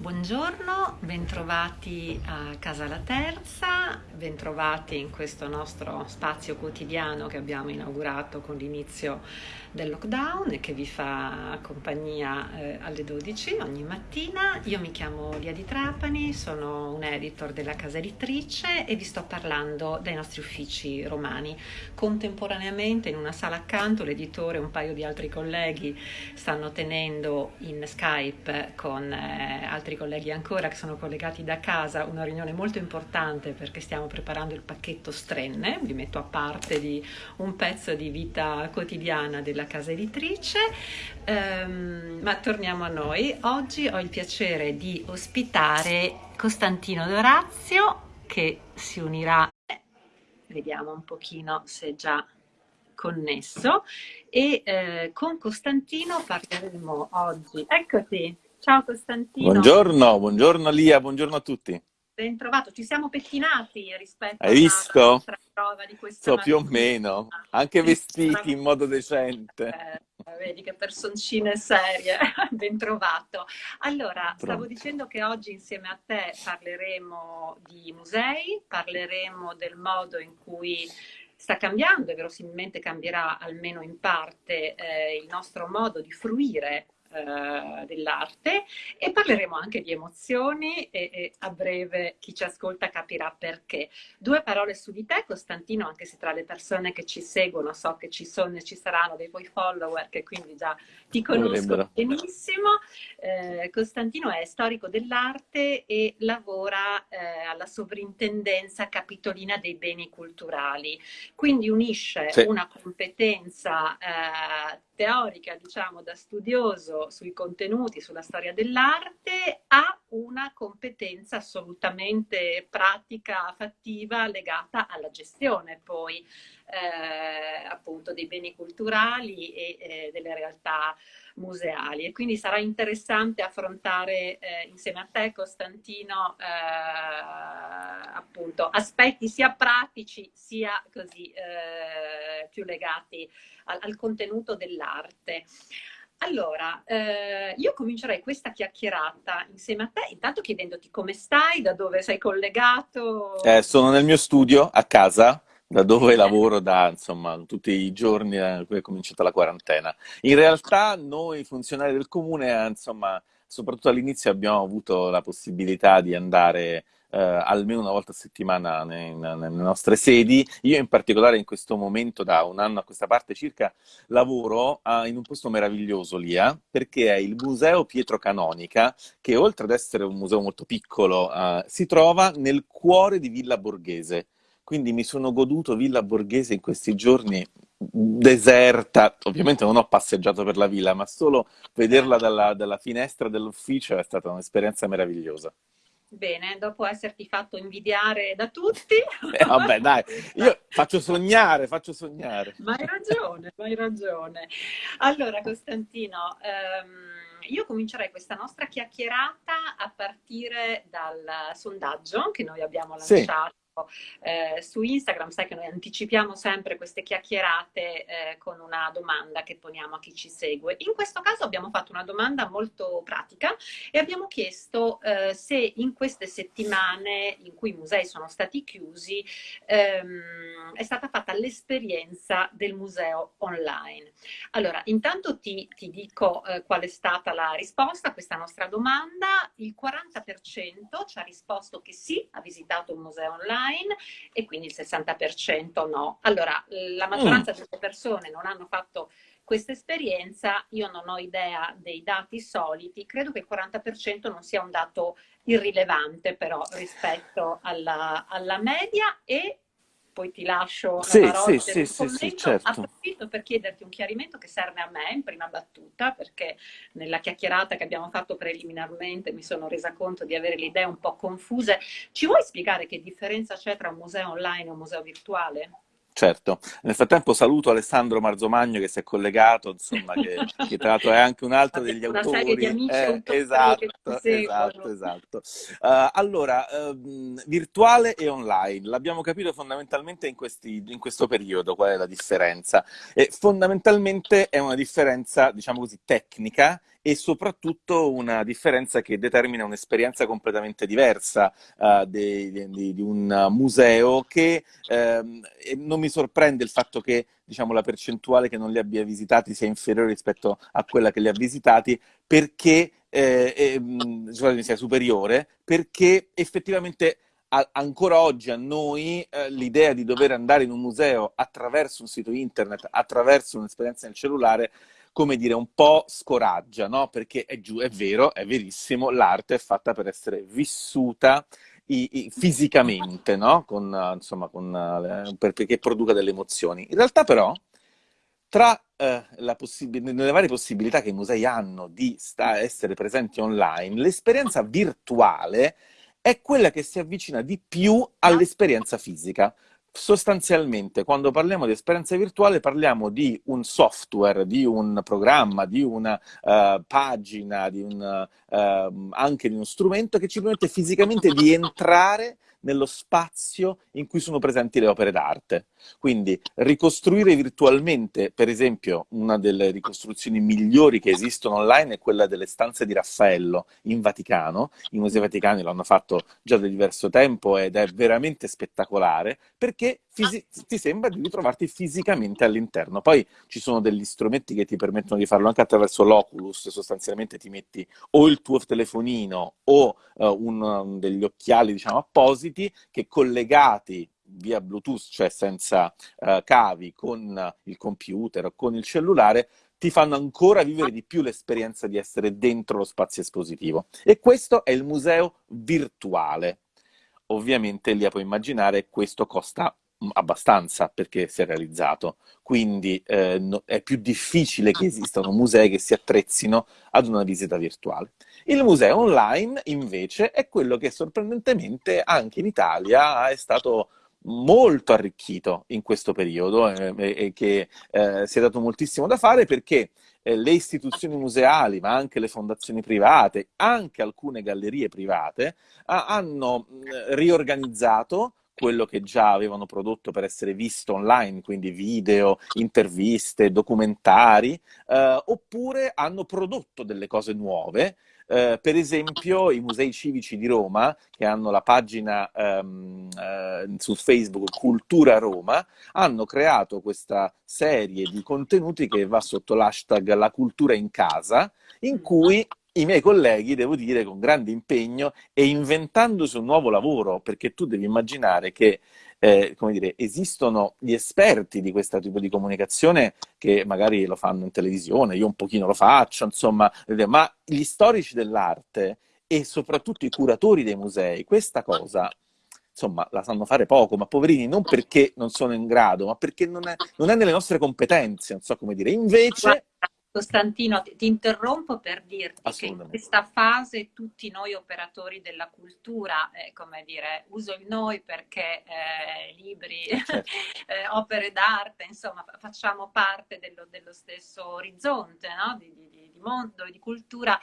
Buongiorno, bentrovati a Casa La Terza, bentrovati in questo nostro spazio quotidiano che abbiamo inaugurato con l'inizio del lockdown e che vi fa compagnia eh, alle 12 ogni mattina. Io mi chiamo Lia di Trapani, sono un editor della casa editrice e vi sto parlando dai nostri uffici romani. Contemporaneamente in una sala accanto l'editore e un paio di altri colleghi stanno tenendo in Skype con eh, altri altri colleghi ancora che sono collegati da casa, una riunione molto importante perché stiamo preparando il pacchetto Strenne, vi metto a parte di un pezzo di vita quotidiana della casa editrice, um, ma torniamo a noi. Oggi ho il piacere di ospitare Costantino Dorazio che si unirà, vediamo un pochino se già connesso. E eh, con Costantino parleremo oggi. Eccoti, Ciao Costantino. Buongiorno, buongiorno Lia, buongiorno a tutti. Ben trovato, ci siamo pettinati rispetto Hai visto? alla prova di questa So, più o meno, anche vestiti in modo decente. Eh, vedi che personcine serie, ben trovato. Allora, Pronto. stavo dicendo che oggi insieme a te parleremo di musei, parleremo del modo in cui sta cambiando e verosimilmente cambierà almeno in parte eh, il nostro modo di fruire eh, dell'arte e parleremo anche di emozioni e, e, a breve chi ci ascolta capirà perché. Due parole su di te, Costantino, anche se tra le persone che ci seguono so che ci sono e ci saranno dei tuoi follower che quindi già ti conosco benissimo. Eh, Costantino è storico dell'arte e lavora eh, alla sovrintendenza capitolina dei beni culturali, quindi unisce sì. una competenza eh, teorica, diciamo, da studioso sui contenuti, sulla storia dell'arte, ha una competenza assolutamente pratica, fattiva, legata alla gestione poi eh, appunto dei beni culturali e eh, delle realtà museali e quindi sarà interessante affrontare eh, insieme a te Costantino eh, appunto aspetti sia pratici sia così eh, più legati al, al contenuto dell'arte. Allora, eh, io comincerei questa chiacchierata insieme a te, intanto chiedendoti come stai, da dove sei collegato. Eh, sono nel mio studio, a casa, da dove lavoro da insomma tutti i giorni da cui è cominciata la quarantena. In realtà noi funzionari del comune, insomma, soprattutto all'inizio abbiamo avuto la possibilità di andare eh, almeno una volta a settimana nelle nostre sedi. Io in particolare in questo momento, da un anno a questa parte circa, lavoro a, in un posto meraviglioso lì, eh, perché è il Museo Pietro Canonica, che oltre ad essere un museo molto piccolo, eh, si trova nel cuore di Villa Borghese quindi mi sono goduto Villa Borghese in questi giorni deserta, ovviamente non ho passeggiato per la villa, ma solo vederla dalla, dalla finestra dell'ufficio è stata un'esperienza meravigliosa. Bene, dopo esserti fatto invidiare da tutti. Eh, vabbè, dai, io faccio sognare, faccio sognare. Ma hai ragione, ma hai ragione. Allora, Costantino, ehm, io comincerei questa nostra chiacchierata a partire dal sondaggio che noi abbiamo lanciato. Sì eh, su Instagram, sai che noi anticipiamo sempre queste chiacchierate eh, con una domanda che poniamo a chi ci segue. In questo caso abbiamo fatto una domanda molto pratica e abbiamo chiesto eh, se in queste settimane in cui i musei sono stati chiusi ehm, è stata fatta l'esperienza del museo online. Allora, intanto ti, ti dico eh, qual è stata la risposta a questa nostra domanda. Il 40% ci ha risposto che sì, ha visitato un museo online online e quindi il 60% no. Allora, la maggioranza mm. delle persone non hanno fatto questa esperienza, io non ho idea dei dati soliti, credo che il 40% non sia un dato irrilevante però rispetto alla, alla media e poi ti lascio sì, la sì, sì, sì, sì, certo. Approfitto per chiederti un chiarimento che serve a me in prima battuta, perché nella chiacchierata che abbiamo fatto preliminarmente mi sono resa conto di avere le idee un po' confuse. Ci vuoi spiegare che differenza c'è tra un museo online e un museo virtuale? Certo, nel frattempo saluto Alessandro Marzomagno che si è collegato, insomma, che, che tra l'altro è anche un altro degli una autori. Serie di amici eh, esatto, esatto, esatto. Uh, allora, uh, virtuale e online, l'abbiamo capito fondamentalmente in, questi, in, questo periodo, qual è la differenza? E fondamentalmente è una differenza, diciamo così, tecnica e soprattutto una differenza che determina un'esperienza completamente diversa uh, di, di, di, un museo che uh, non mi sorprende il fatto che diciamo, la percentuale che non li abbia visitati sia inferiore rispetto a quella che li ha visitati perché eh, eh, sia superiore perché effettivamente a, ancora oggi a noi eh, l'idea di dover andare in un museo attraverso un sito internet, attraverso un'esperienza nel cellulare, come dire, un po' scoraggia, no? Perché è, giù, è vero, è verissimo, l'arte è fatta per essere vissuta i, i, fisicamente, no? Con, insomma, con, eh, perché produca delle emozioni. In realtà però, tra eh, nelle varie possibilità che i musei hanno di essere presenti online, l'esperienza virtuale è quella che si avvicina di più all'esperienza fisica. Sostanzialmente, quando parliamo di esperienza virtuale, parliamo di un software, di un programma, di una uh, pagina, di un, uh, anche di uno strumento che ci permette fisicamente di entrare nello spazio in cui sono presenti le opere d'arte. Quindi ricostruire virtualmente, per esempio, una delle ricostruzioni migliori che esistono online è quella delle stanze di Raffaello in Vaticano. I musei vaticani l'hanno fatto già da diverso tempo ed è veramente spettacolare perché ti sembra di ritrovarti fisicamente all'interno. Poi ci sono degli strumenti che ti permettono di farlo anche attraverso l'Oculus, sostanzialmente ti metti o il tuo telefonino o uh, un, degli occhiali diciamo appositi che collegati via Bluetooth, cioè senza uh, cavi, con il computer o con il cellulare, ti fanno ancora vivere di più l'esperienza di essere dentro lo spazio espositivo. E questo è il museo virtuale. Ovviamente lì puoi immaginare questo costa abbastanza perché si è realizzato, quindi eh, no, è più difficile che esistano musei che si attrezzino ad una visita virtuale. Il museo online invece è quello che sorprendentemente anche in Italia è stato molto arricchito in questo periodo eh, e che eh, si è dato moltissimo da fare perché eh, le istituzioni museali, ma anche le fondazioni private, anche alcune gallerie private, hanno riorganizzato quello che già avevano prodotto per essere visto online, quindi video, interviste, documentari, eh, oppure hanno prodotto delle cose nuove. Eh, per esempio i musei civici di Roma, che hanno la pagina ehm, eh, su Facebook Cultura Roma, hanno creato questa serie di contenuti che va sotto l'hashtag La cultura in casa, in cui i miei colleghi, devo dire, con grande impegno e inventandosi un nuovo lavoro, perché tu devi immaginare che eh, come dire, esistono gli esperti di questo tipo di comunicazione che magari lo fanno in televisione, io un pochino lo faccio, insomma, ma gli storici dell'arte e soprattutto i curatori dei musei, questa cosa insomma, la sanno fare poco, ma poverini non perché non sono in grado, ma perché non è, non è nelle nostre competenze, non so come dire. Invece Costantino, ti interrompo per dirti che in questa fase tutti noi operatori della cultura, eh, come dire, uso il noi perché eh, libri, certo. eh, opere d'arte, insomma, facciamo parte dello, dello stesso orizzonte no? di, di, di, mondo e di cultura,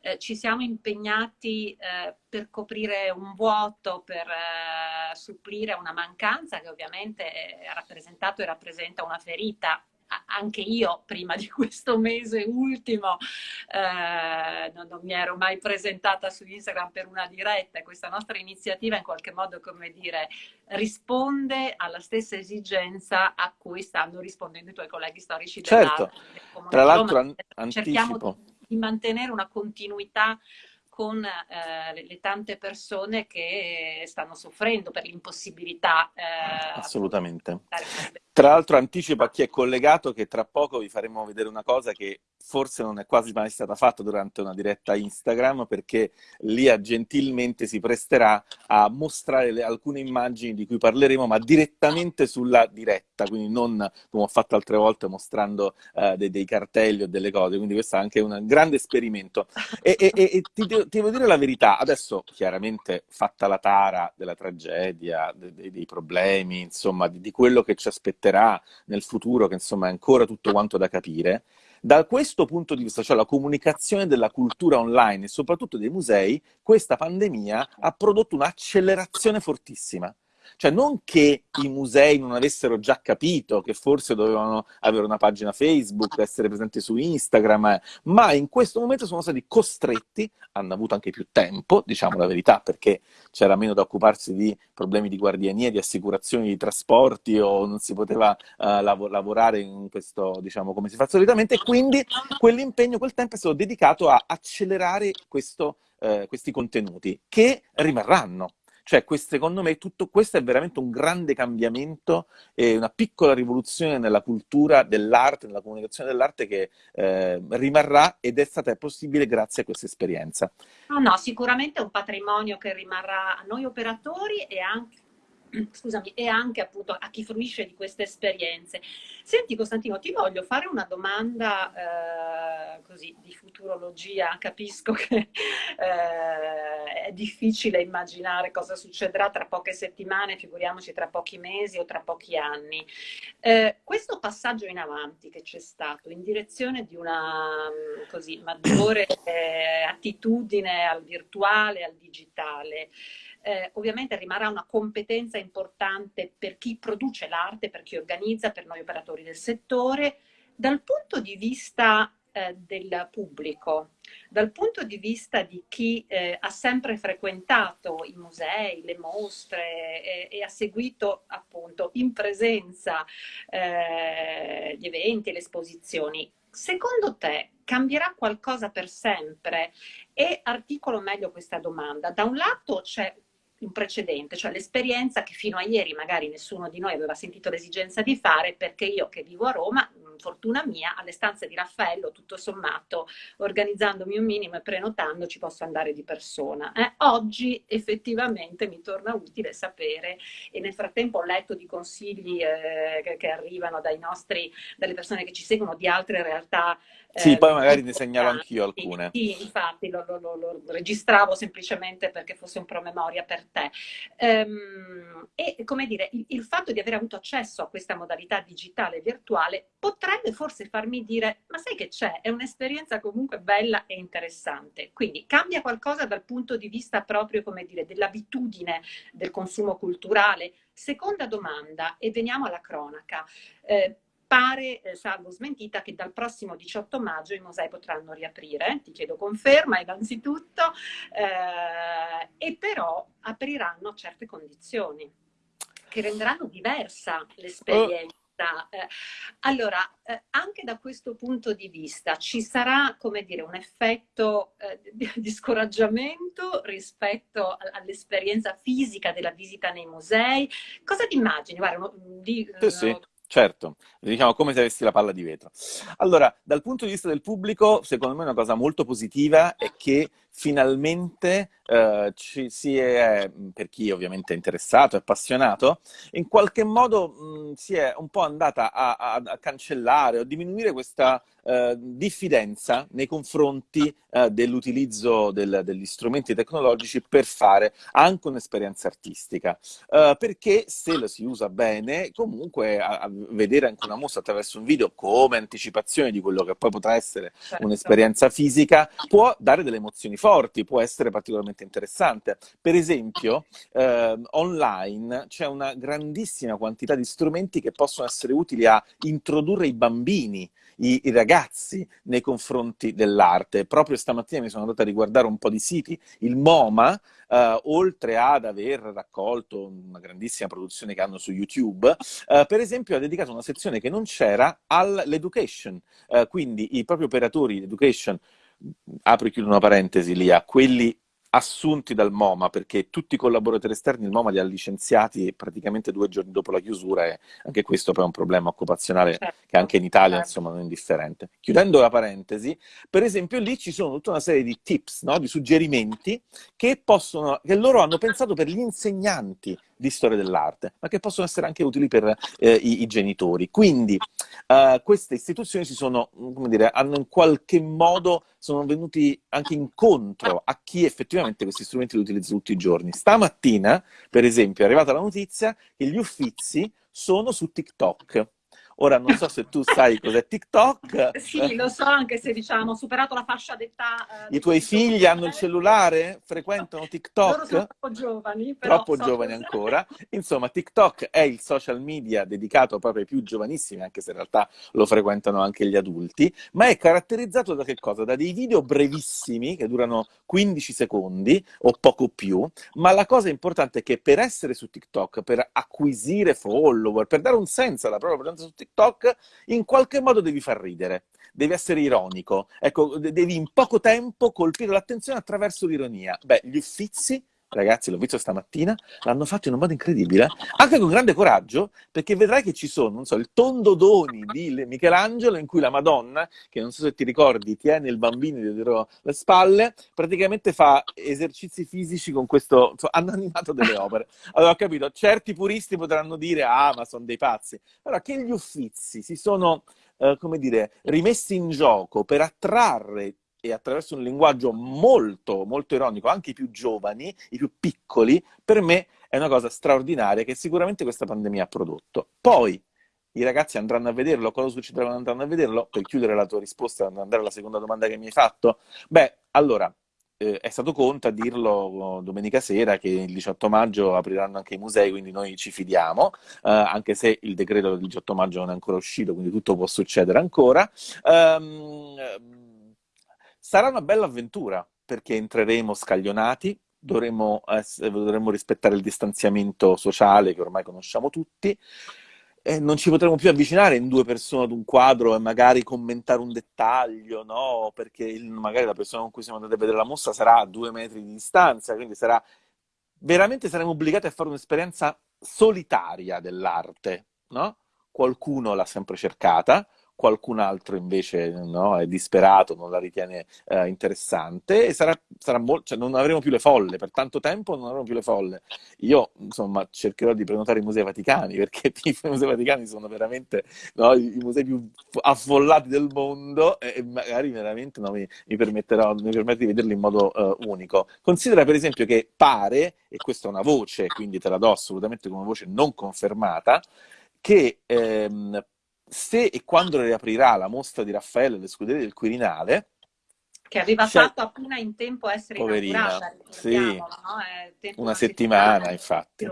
eh, ci siamo impegnati eh, per coprire un vuoto, per eh, supplire una mancanza che ovviamente ha rappresentato e rappresenta una ferita anche io prima di questo mese ultimo eh, non, non, mi ero mai presentata su Instagram per una diretta. E questa nostra iniziativa in qualche modo, come dire, risponde alla stessa esigenza a cui stanno rispondendo i tuoi colleghi storici certo. Tra l'altro an- cerchiamo di mantenere una continuità con eh, le, tante persone che stanno soffrendo per l'impossibilità. Eh, Assolutamente. Tra l'altro anticipo a chi è collegato che tra poco vi faremo vedere una cosa che forse non è quasi mai stata fatta durante una diretta Instagram perché Lia gentilmente si presterà a mostrare le, alcune immagini di cui parleremo ma direttamente sulla diretta, quindi non come ho fatto altre volte mostrando uh, dei, dei, cartelli o delle cose, quindi questo è anche un grande esperimento. E, e, e ti, devo dire la verità, adesso chiaramente fatta la tara della tragedia, dei, dei problemi, insomma di, di quello che ci aspetterà nel futuro, che insomma è ancora tutto quanto da capire, da questo punto di vista, cioè la comunicazione della cultura online e soprattutto dei musei, questa pandemia ha prodotto un'accelerazione fortissima. Cioè non che i musei non avessero già capito che forse dovevano avere una pagina Facebook, essere presenti su Instagram, ma in questo momento sono stati costretti, hanno avuto anche più tempo, diciamo la verità, perché c'era meno da occuparsi di problemi di guardiania, di assicurazioni, di trasporti o non si poteva uh, lav lavorare in questo, diciamo, come si fa solitamente, e quindi quell'impegno, quel tempo è stato dedicato a accelerare questo, uh, questi contenuti che rimarranno. Cioè, secondo me, tutto questo è veramente un grande cambiamento e una piccola rivoluzione nella cultura dell'arte, nella comunicazione dell'arte che eh, rimarrà ed è stata possibile grazie a questa esperienza. No, no, sicuramente è un patrimonio che rimarrà a noi operatori e anche scusami, e anche appunto a chi fruisce di queste esperienze. Senti Costantino, ti voglio fare una domanda eh, così di futurologia, capisco che eh, è difficile immaginare cosa succederà tra poche settimane, figuriamoci tra pochi mesi o tra pochi anni. Eh, questo passaggio in avanti che c'è stato in direzione di una così, maggiore eh, attitudine al virtuale, al digitale, eh, ovviamente rimarrà una competenza importante per chi produce l'arte, per chi organizza, per noi operatori del settore. Dal punto di vista eh, del pubblico, dal punto di vista di chi eh, ha sempre frequentato i musei, le mostre e, e ha seguito appunto in presenza eh, gli eventi, le esposizioni, secondo te cambierà qualcosa per sempre? E articolo meglio questa domanda. Da un lato c'è un precedente, cioè l'esperienza che fino a ieri magari nessuno di noi aveva sentito l'esigenza di fare perché io che vivo a Roma, fortuna mia, alle stanze di Raffaello, tutto sommato, organizzandomi un minimo e prenotando ci posso andare di persona. Eh? Oggi effettivamente mi torna utile sapere e nel frattempo ho letto di consigli eh, che, che, arrivano nostri, dalle persone che ci seguono di altre realtà sì, eh, poi magari ne segnalo anch'io alcune. Sì, infatti lo, lo, lo, lo, registravo semplicemente perché fosse un promemoria per te. Um, e come dire, il, il, fatto di aver avuto accesso a questa modalità digitale virtuale potrebbe forse farmi dire, ma sai che c'è? È un'esperienza comunque bella e interessante. Quindi cambia qualcosa dal punto di vista proprio, come dire, dell'abitudine del consumo culturale? Seconda domanda, e veniamo alla cronaca. Eh, pare, eh, salvo smentita, che dal prossimo 18 maggio i musei potranno riaprire, ti chiedo conferma innanzitutto, eh, e però apriranno a certe condizioni che renderanno diversa l'esperienza. Eh, allora, eh, anche da questo punto di vista ci sarà, come dire, un effetto eh, di, di, scoraggiamento rispetto all'esperienza fisica della visita nei musei? Cosa ti immagini? Guarda, di, sì, sì. Certo, diciamo come se avessi la palla di vetro. Allora, dal punto di vista del pubblico, secondo me una cosa molto positiva è che finalmente eh, ci si è, per chi ovviamente è interessato, è appassionato, in qualche modo mh, si è un po' andata a, a, a cancellare o diminuire questa eh, diffidenza nei confronti eh, dell'utilizzo del, degli strumenti tecnologici per fare anche un'esperienza artistica. Eh, perché se lo si usa bene, comunque a, a, vedere anche una mostra attraverso un video come anticipazione di quello che poi potrà essere certo. un'esperienza fisica può dare delle emozioni forti, può essere particolarmente interessante. Per esempio, eh, online c'è una grandissima quantità di strumenti che possono essere utili a introdurre i bambini i, i ragazzi nei confronti dell'arte. Proprio stamattina mi sono andato a riguardare un po' di siti, il MoMA, Uh, oltre ad aver raccolto una grandissima produzione che hanno su YouTube, uh, per esempio ha dedicato una sezione che non c'era all'education, uh, quindi i propri operatori di education, apro e chiudo una parentesi lì, a quelli assunti dal MoMA, perché tutti i collaboratori esterni il MoMA li ha licenziati praticamente due giorni dopo la chiusura e anche questo poi è un problema occupazionale certo. che anche in Italia certo. insomma non è indifferente. Chiudendo la parentesi, per esempio lì ci sono tutta una serie di tips, no? di suggerimenti che, possono, che loro hanno pensato per gli insegnanti di storia dell'arte, ma che possono essere anche utili per eh, i, i, genitori. Quindi uh, queste istituzioni si sono, come dire, hanno in qualche modo, sono venuti anche incontro a chi effettivamente questi strumenti li utilizza tutti i giorni. Stamattina, per esempio, è arrivata la notizia che gli Uffizi sono su TikTok. Ora non so se tu sai cos'è TikTok. Sì, lo so, anche se diciamo, superato la fascia d'età. Eh, I tuoi figli hanno il cellulare? Frequentano TikTok? Loro sono troppo giovani. Troppo so giovani cosa... ancora. Insomma, TikTok è il social media dedicato proprio ai più giovanissimi, anche se in realtà lo frequentano anche gli adulti, ma è caratterizzato da che cosa? Da dei video brevissimi che durano 15 secondi o poco più, ma la cosa importante è che per essere su TikTok, per acquisire follower, per dare un senso alla propria presenza su TikTok, in qualche modo devi far ridere, devi essere ironico. Ecco, devi in poco tempo colpire l'attenzione attraverso l'ironia. Beh, gli uffizi ragazzi, l'ho visto stamattina, l'hanno fatto in un modo incredibile, anche con grande coraggio, perché vedrai che ci sono, non so, il tondo doni di Michelangelo, in cui la Madonna, che non so se ti ricordi, tiene il bambino dietro le spalle, praticamente fa esercizi fisici con questo, insomma, hanno animato delle opere. Allora, ho capito, certi puristi potranno dire, ah, ma sono dei pazzi, però che gli uffizi si sono... Uh, come dire, rimessi in gioco per attrarre e attraverso un linguaggio molto, molto ironico, anche i più giovani, i più piccoli, per me è una cosa straordinaria che sicuramente questa pandemia ha prodotto. Poi i ragazzi andranno a vederlo, cosa succederà quando andranno a vederlo? Per chiudere la tua risposta, andare alla seconda domanda che mi hai fatto, beh, allora, eh, è stato Conte a dirlo domenica sera che il 18 maggio apriranno anche i musei, quindi noi ci fidiamo, eh, anche se il decreto del 18 maggio non è ancora uscito, quindi tutto può succedere ancora. Um, Sarà una bella avventura perché entreremo scaglionati, dovremo, essere, dovremo rispettare il distanziamento sociale che ormai conosciamo tutti, non ci potremo più avvicinare in due persone ad un quadro e magari commentare un dettaglio, no? Perché magari la persona con cui siamo andati a vedere la mostra sarà a due metri di distanza, quindi sarà veramente saremo obbligati a fare un'esperienza solitaria dell'arte, no? Qualcuno l'ha sempre cercata, qualcun altro invece no, è disperato, non la ritiene eh, interessante e sarà, sarà molto, cioè non avremo più le folle, per tanto tempo non avremo più le folle. Io insomma cercherò di prenotare i musei vaticani perché i musei vaticani sono veramente no, i, musei più affollati del mondo e magari veramente no, mi, mi, permetterò, mi permetto di vederli in modo uh, unico. Considera per esempio che pare, e questa è una voce, quindi te la do assolutamente come voce non confermata, che ehm, se e quando riaprirà la mostra di Raffaele alle scuderie del Quirinale, che aveva fatto appena in tempo a essere Poverina, inaugurata, sì, no? una settimana infatti.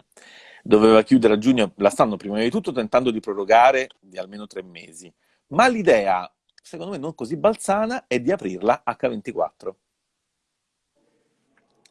Doveva chiudere a giugno, la stanno prima di tutto tentando di prorogare di almeno tre mesi, ma l'idea, secondo me non così balzana, è di aprirla H24.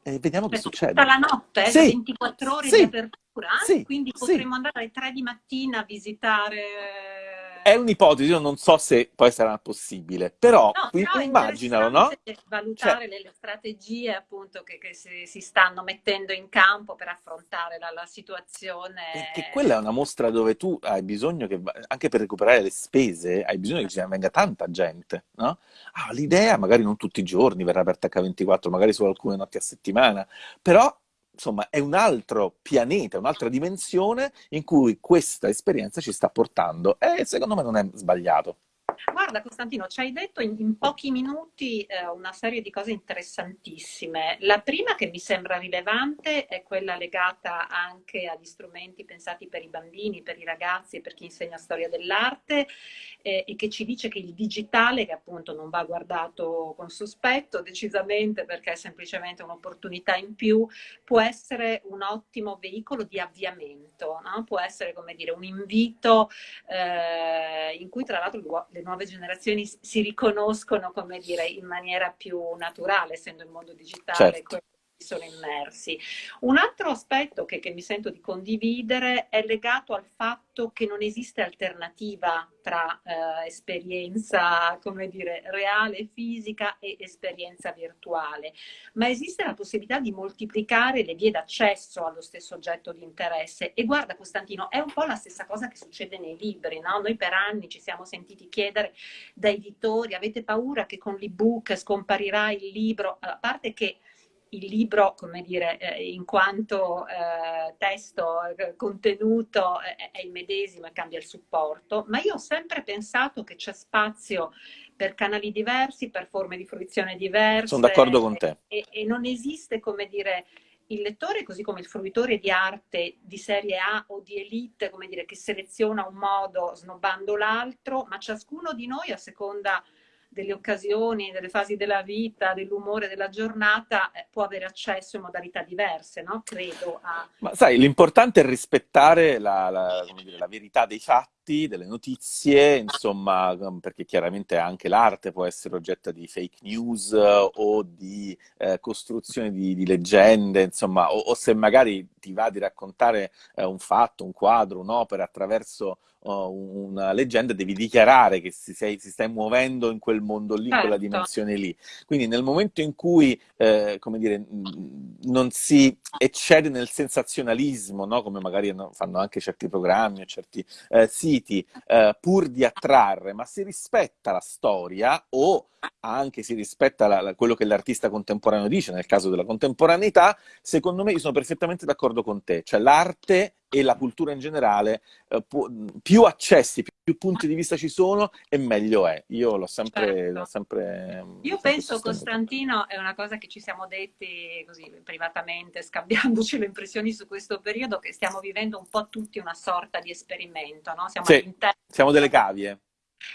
E vediamo che succede. Tutta la notte, sì. 24 ore sì. di apertura, sì. quindi potremmo andare alle 3 di mattina a visitare è un'ipotesi, io non so se poi sarà possibile, però, no, però immaginalo, no? Valutare cioè, le strategie appunto che, che si, si, stanno mettendo in campo per affrontare la, la situazione. Perché quella è una mostra dove tu hai bisogno che, anche per recuperare le spese, hai bisogno che ci venga tanta gente, no? Ah, l'idea, magari non tutti i giorni verrà aperta H24, magari solo alcune notti a settimana, però insomma, è un altro pianeta, un'altra dimensione in cui questa esperienza ci sta portando e secondo me non è sbagliato. Guarda Costantino, ci hai detto in, in pochi minuti eh, una serie di cose interessantissime. La prima che mi sembra rilevante è quella legata anche agli strumenti pensati per i bambini, per i ragazzi e per chi insegna storia dell'arte eh, e che ci dice che il digitale, che appunto non va guardato con sospetto decisamente perché è semplicemente un'opportunità in più, può essere un ottimo veicolo di avviamento, no? può essere come dire un invito eh, in cui tra l'altro le nuove generazioni si riconoscono, come dire, in maniera più naturale, essendo il mondo digitale certo sono immersi. Un altro aspetto che, che, mi sento di condividere è legato al fatto che non esiste alternativa tra eh, esperienza, come dire, reale, fisica e esperienza virtuale, ma esiste la possibilità di moltiplicare le vie d'accesso allo stesso oggetto di interesse. E guarda Costantino, è un po' la stessa cosa che succede nei libri, no? Noi per anni ci siamo sentiti chiedere da editori, avete paura che con l'ebook scomparirà il libro? A parte che il libro, come dire, eh, in quanto eh, testo, eh, contenuto, eh, è il medesimo e cambia il supporto, ma io ho sempre pensato che c'è spazio per canali diversi, per forme di fruizione diverse. Sono d'accordo con te. E, e non esiste, come dire, il lettore, così come il fruitore di arte di serie A o di elite, come dire, che seleziona un modo snobbando l'altro, ma ciascuno di noi a seconda delle occasioni, delle fasi della vita, dell'umore della giornata, eh, può avere accesso in modalità diverse, no? Credo. A... Ma sai, l'importante è rispettare la, la, dire, la verità dei fatti fatti, delle notizie, insomma, perché chiaramente anche l'arte può essere oggetto di fake news o di eh, costruzione di, di, leggende, insomma, o, o, se magari ti va di raccontare eh, un fatto, un quadro, un'opera attraverso uh, una leggenda, devi dichiarare che si, sei, si, stai muovendo in quel mondo lì, in certo. quella dimensione lì. Quindi nel momento in cui, eh, come dire, non si eccede nel sensazionalismo, no? come magari fanno anche certi programmi o certi eh, siti, siti eh, pur di attrarre, ma si rispetta la storia o anche si rispetta la, la, quello che l'artista contemporaneo dice, nel caso della contemporaneità, secondo me io sono perfettamente d'accordo con te, cioè l'arte e la cultura in generale, eh, può, più accessi, più, più, punti di vista ci sono e meglio è. Io l'ho sempre... Certo. L'ho sempre io sempre penso, sostenuto. Costantino, è una cosa che ci siamo detti così privatamente, scambiandoci le impressioni su questo periodo, che stiamo vivendo un po' tutti una sorta di esperimento, no? Siamo, sì, siamo delle cavie.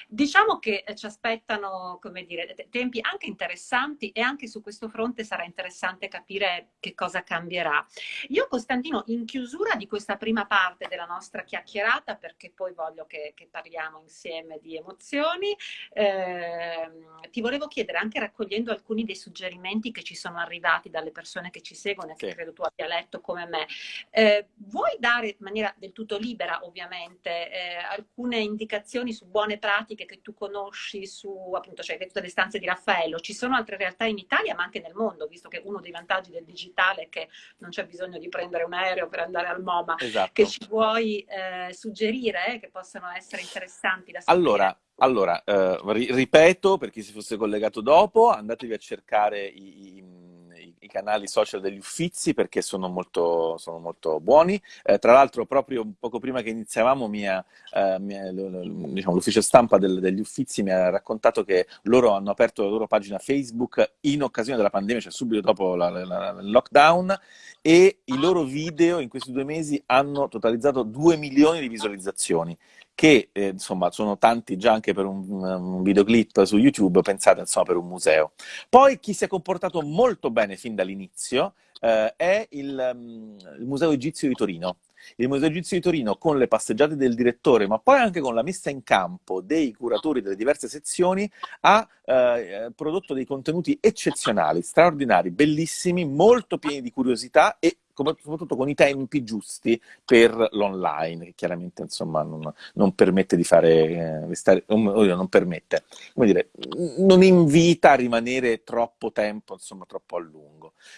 Diciamo che eh, ci aspettano, come dire, tempi anche interessanti e anche su questo fronte sarà interessante capire che cosa cambierà. Io, Costantino, in chiusura di questa prima parte della nostra chiacchierata, perché poi voglio che, che parliamo insieme di emozioni, eh, ti volevo chiedere, anche raccogliendo alcuni dei suggerimenti che ci sono arrivati dalle persone che ci seguono e che sì. credo tu abbia letto come me, eh, vuoi dare in maniera del tutto libera, ovviamente, eh, alcune indicazioni su buone pratiche pratiche che tu conosci su, appunto, cioè tutte le stanze di Raffaello, ci sono altre realtà in Italia ma anche nel mondo, visto che uno dei vantaggi del digitale è che non c'è bisogno di prendere un aereo per andare al MoMA, esatto. che ci vuoi eh, suggerire, eh, che possano essere interessanti da sapere? Allora, allora eh, ripeto, per chi si fosse collegato dopo, andatevi a cercare i, i i canali social degli Uffizi perché sono molto, sono molto buoni. Eh, tra l'altro, proprio poco prima che iniziavamo, mia, eh, mia, diciamo, l'ufficio stampa del, degli Uffizi mi ha raccontato che loro hanno aperto la loro pagina Facebook in occasione della pandemia, cioè subito dopo il lockdown, e i loro video in questi due mesi hanno totalizzato 2 milioni di visualizzazioni che eh, insomma sono tanti già anche per un, un, videoclip su YouTube, pensate insomma per un museo. Poi chi si è comportato molto bene fin dall'inizio eh, è il, um, il Museo Egizio di Torino. Il Museo Egizio di Torino con le passeggiate del direttore, ma poi anche con la messa in campo dei curatori delle diverse sezioni, ha eh, prodotto dei contenuti eccezionali, straordinari, bellissimi, molto pieni di curiosità e soprattutto con i tempi giusti per l'online, che chiaramente insomma non, non permette di fare, eh, stare, non permette, come dire, non invita a rimanere troppo tempo, insomma troppo a lungo.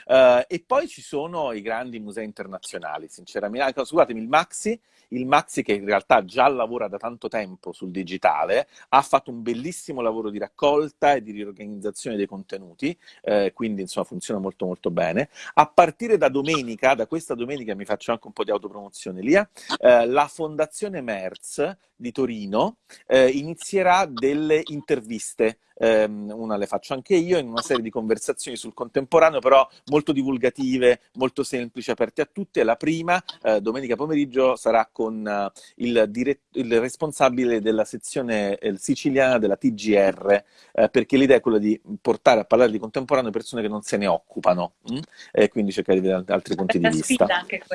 Uh, e poi ci sono i grandi musei internazionali, sinceramente, scusatemi, il Maxi, il Maxi che in realtà già lavora da tanto tempo sul digitale, ha fatto un bellissimo lavoro di raccolta e di riorganizzazione dei contenuti, eh, quindi insomma funziona molto molto bene. A partire da domenica, da questa domenica mi faccio anche un po' di autopromozione lì, eh, la Fondazione Merz di Torino eh, inizierà delle interviste ehm, una le faccio anche io, in una serie di conversazioni sul contemporaneo, però molto divulgative, molto semplici, aperte a tutti. La prima, eh, domenica pomeriggio, sarà con eh, il, dirett- il, responsabile della sezione eh, siciliana della TGR, eh, perché l'idea è quella di portare a parlare di contemporaneo persone che non se ne occupano, mh? Mm? e quindi cercare di vedere altri punti di vista.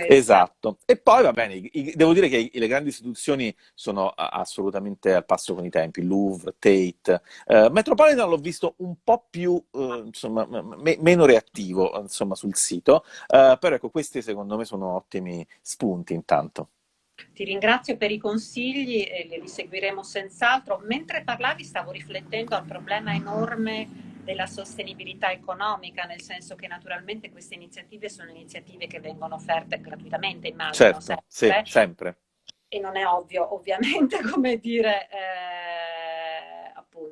Esatto. E poi va bene, i, devo dire che i, le grandi istituzioni sono assolutamente al passo con i tempi, Louvre, Tate, eh, Metro Metropolitan l'ho visto un po' più, eh, insomma, me- meno reattivo, insomma, sul sito, eh, però ecco, questi secondo me sono ottimi spunti intanto. Ti ringrazio per i consigli e li seguiremo senz'altro. Mentre parlavi stavo riflettendo al problema enorme della sostenibilità economica, nel senso che naturalmente queste iniziative sono iniziative che vengono offerte gratuitamente, immagino. Certo, sempre. Sì, sempre. E non è ovvio, ovviamente, come dire... Eh,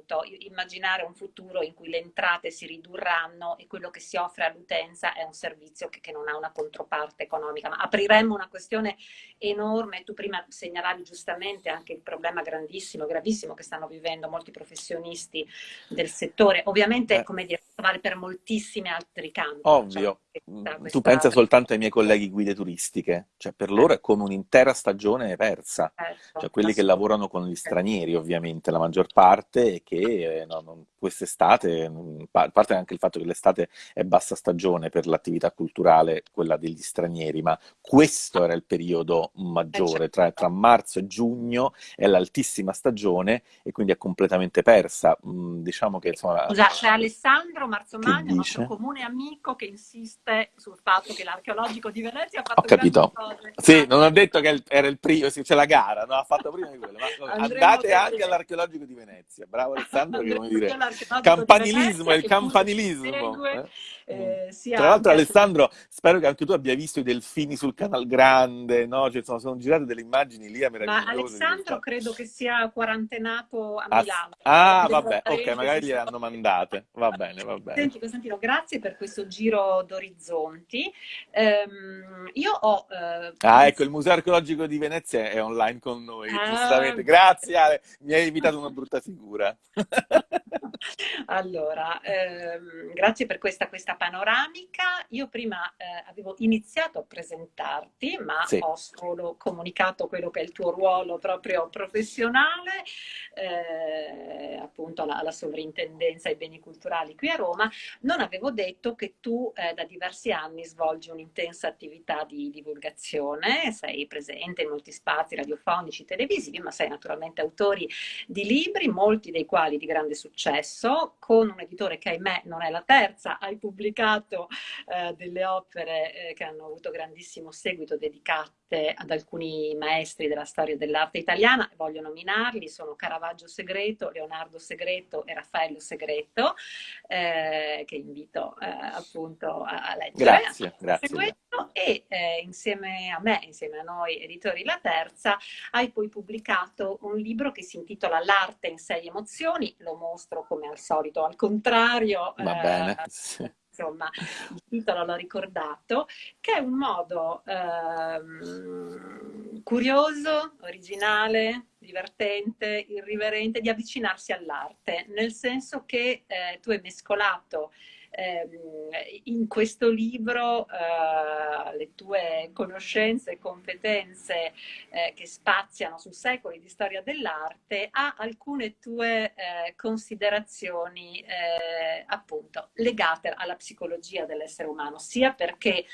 appunto immaginare un futuro in cui le entrate si ridurranno e quello che si offre all'utenza è un servizio che, che, non ha una controparte economica. Ma apriremmo una questione enorme, tu prima segnalavi giustamente anche il problema grandissimo, gravissimo che stanno vivendo molti professionisti del settore. Ovviamente, eh. come dire, vale per moltissimi altri campi. Ovvio. Cioè, questa... tu pensa soltanto ai miei colleghi guide turistiche, cioè per loro è come un'intera stagione persa, certo, cioè quelli che lavorano con gli stranieri ovviamente, la maggior parte, e che eh, no, quest'estate, a parte anche il fatto che l'estate è bassa stagione per l'attività culturale, quella degli stranieri, ma questo era il periodo maggiore, certo. tra, tra marzo e giugno è l'altissima stagione e quindi è completamente persa. Mm, diciamo che insomma... Scusa, c'è Alessandro Marzomagno, nostro comune amico, che insiste sul fatto che l'archeologico di Venezia ha fatto ho capito. cose. Sì, non ho detto che era il primo, c'è la gara, no? ha fatto prima di quello, ma andate anche all'archeologico di Venezia. Bravo Alessandro, che come dire Campanilismo, il campanilismo. Eh? Eh, Tra l'altro Alessandro, spero che anche tu abbia visto i delfini sul Canal Grande, no? Cioè, sono, sono girate delle immagini lì a meravigliose. Ma Alessandro credo che sia quarantenato a Milano. Ah, ah vabbè, ok, magari gliele hanno mandate. Va bene, va bene. Senti Costantino, grazie per questo giro d'orizzonti. Um, io ho... Uh, ah, ecco, il Museo Archeologico di Venezia è online con noi, ah, giustamente. Grazie Ale, mi hai evitato una brutta figura. allora, ehm, grazie per questa, questa, panoramica. Io prima eh, avevo iniziato a presentarti, ma sì. ho solo comunicato quello che è il tuo ruolo proprio professionale, eh, appunto alla, alla, sovrintendenza ai beni culturali qui a Roma. Non avevo detto che tu eh, da diversi anni svolgi un'intensa attività di divulgazione, sei presente in molti spazi radiofonici, televisivi, ma sei naturalmente autori di libri, molti dei quali di grande successo successo con un editore che ahimè non è la terza, hai pubblicato eh, delle opere eh, che hanno avuto grandissimo seguito dedicate ad alcuni maestri della storia dell'arte italiana, voglio nominarli, sono Caravaggio Segreto, Leonardo Segreto e Raffaello Segreto, eh, che invito eh, appunto a, a leggere. Grazie, grazie. E eh, insieme a me, insieme a noi editori La Terza, hai poi pubblicato un libro che si intitola L'arte in sei emozioni, lo mostro come al solito al contrario. Va bene. Insomma, il titolo l'ho ricordato, che è un modo ehm, curioso, originale, divertente, irriverente di avvicinarsi all'arte, nel senso che eh, tu hai mescolato in questo libro eh, le tue conoscenze e competenze eh, che spaziano su secoli di storia dell'arte a alcune tue eh, considerazioni appunto legate alla psicologia dell'essere umano, sia perché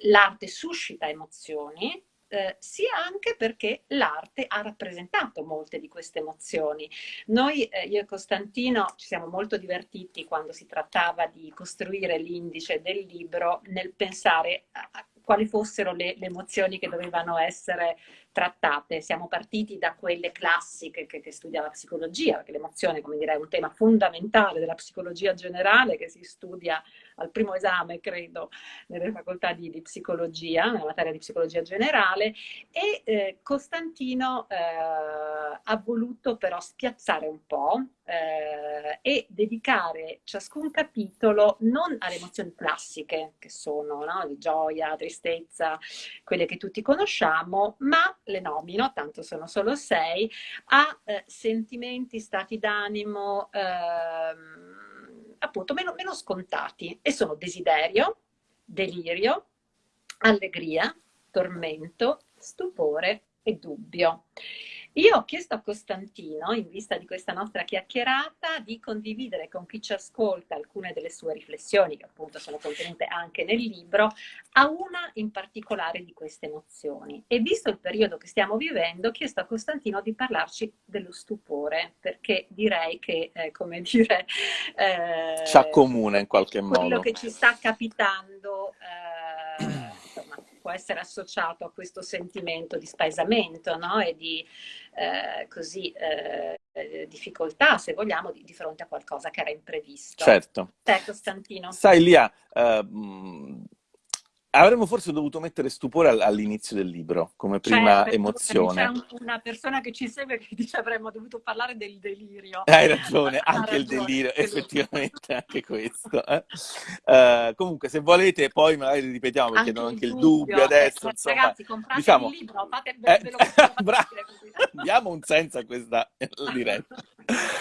l'arte suscita emozioni, eh, sia anche perché l'arte ha rappresentato molte di queste emozioni. Noi, eh, io e Costantino, ci siamo molto divertiti quando si trattava di costruire l'indice del libro nel pensare a, quali fossero le, le, emozioni che dovevano essere trattate. Siamo partiti da quelle classiche che, che studia la psicologia, perché l'emozione, come direi, è un tema fondamentale della psicologia generale che si studia al primo esame, credo, nelle facoltà di, di psicologia, nella materia di psicologia generale, e eh, Costantino eh, ha voluto però spiazzare un po' eh, e dedicare ciascun capitolo non alle emozioni classiche, che sono no, di gioia, tristezza, quelle che tutti conosciamo, ma le nomino, tanto sono solo sei, a eh, sentimenti, stati d'animo, ehm, appunto meno, meno scontati e sono desiderio, delirio, allegria, tormento, stupore e dubbio. Io ho chiesto a Costantino, in vista di questa nostra chiacchierata, di condividere con chi ci ascolta alcune delle sue riflessioni, che appunto sono contenute anche nel libro, a una in particolare di queste emozioni. E visto il periodo che stiamo vivendo, ho chiesto a Costantino di parlarci dello stupore, perché direi che, eh, come dire... Eh, ci accomuna in qualche modo. Quello che ci sta capitando... Eh, può essere associato a questo sentimento di spaesamento no? e di eh, così, eh, difficoltà, se vogliamo, di, di, fronte a qualcosa che era imprevisto. Certo. Te, Costantino. Sai, Lia, eh, Avremmo forse dovuto mettere stupore all'inizio del libro, come prima cioè, emozione. C'è una persona che ci segue che dice avremmo dovuto parlare del delirio. Hai ragione, anche ragione, il delirio, effettivamente anche questo. Eh? Uh, comunque, se volete, poi magari ripetiamo perché anche, anche il dubbio, adesso. Eh, insomma, ragazzi, comprate diciamo, il libro, fate eh, bravo, diamo un senso a questa diretta.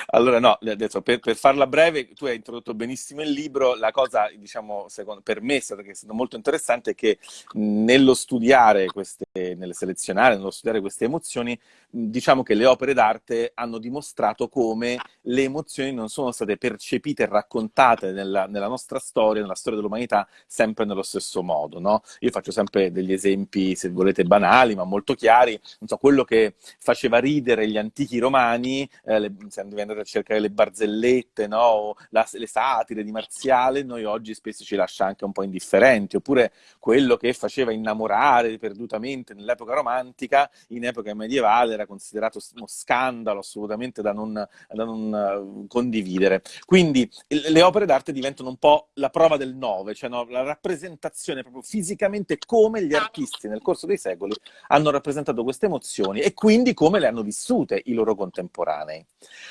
Allora, no, adesso per, per, farla breve, tu hai introdotto benissimo il libro. La cosa, diciamo, secondo, per me è stata, che è stata molto interessante è che nello studiare queste, nelle selezionare, nello studiare queste emozioni, diciamo che le opere d'arte hanno dimostrato come le emozioni non sono state percepite e raccontate nella, nella nostra storia, nella storia dell'umanità, sempre nello stesso modo, no? Io faccio sempre degli esempi, se volete, banali, ma molto chiari. Non so, quello che faceva ridere gli antichi romani, eh, le, se andate a cercare le barzellette, no? La, le satire di Marziale, noi oggi spesso ci lascia anche un po' indifferenti. Oppure quello che faceva innamorare perdutamente nell'epoca romantica, in epoca medievale era considerato uno scandalo assolutamente da non, da non uh, condividere. Quindi le opere d'arte diventano un po' la prova del nove, cioè no? la rappresentazione proprio fisicamente come gli artisti nel corso dei secoli hanno rappresentato queste emozioni e quindi come le hanno vissute i loro contemporanei.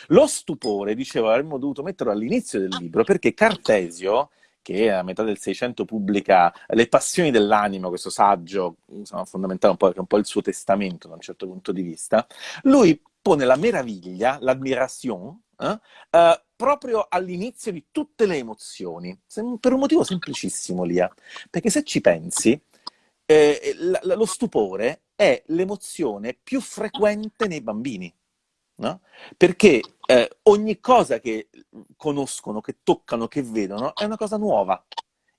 Lo stupore, dicevo, avremmo dovuto metterlo all'inizio del libro perché Cartesio che a metà del Seicento pubblica Le passioni dell'animo, questo saggio insomma, fondamentale, un po', un po' il suo testamento da un certo punto di vista, lui pone la meraviglia, l'admiration, eh, eh, proprio all'inizio di tutte le emozioni, per un motivo semplicissimo, Lia, perché se ci pensi, eh, lo stupore è l'emozione più frequente nei bambini. No? Perché eh, ogni cosa che conoscono, che toccano, che vedono è una cosa nuova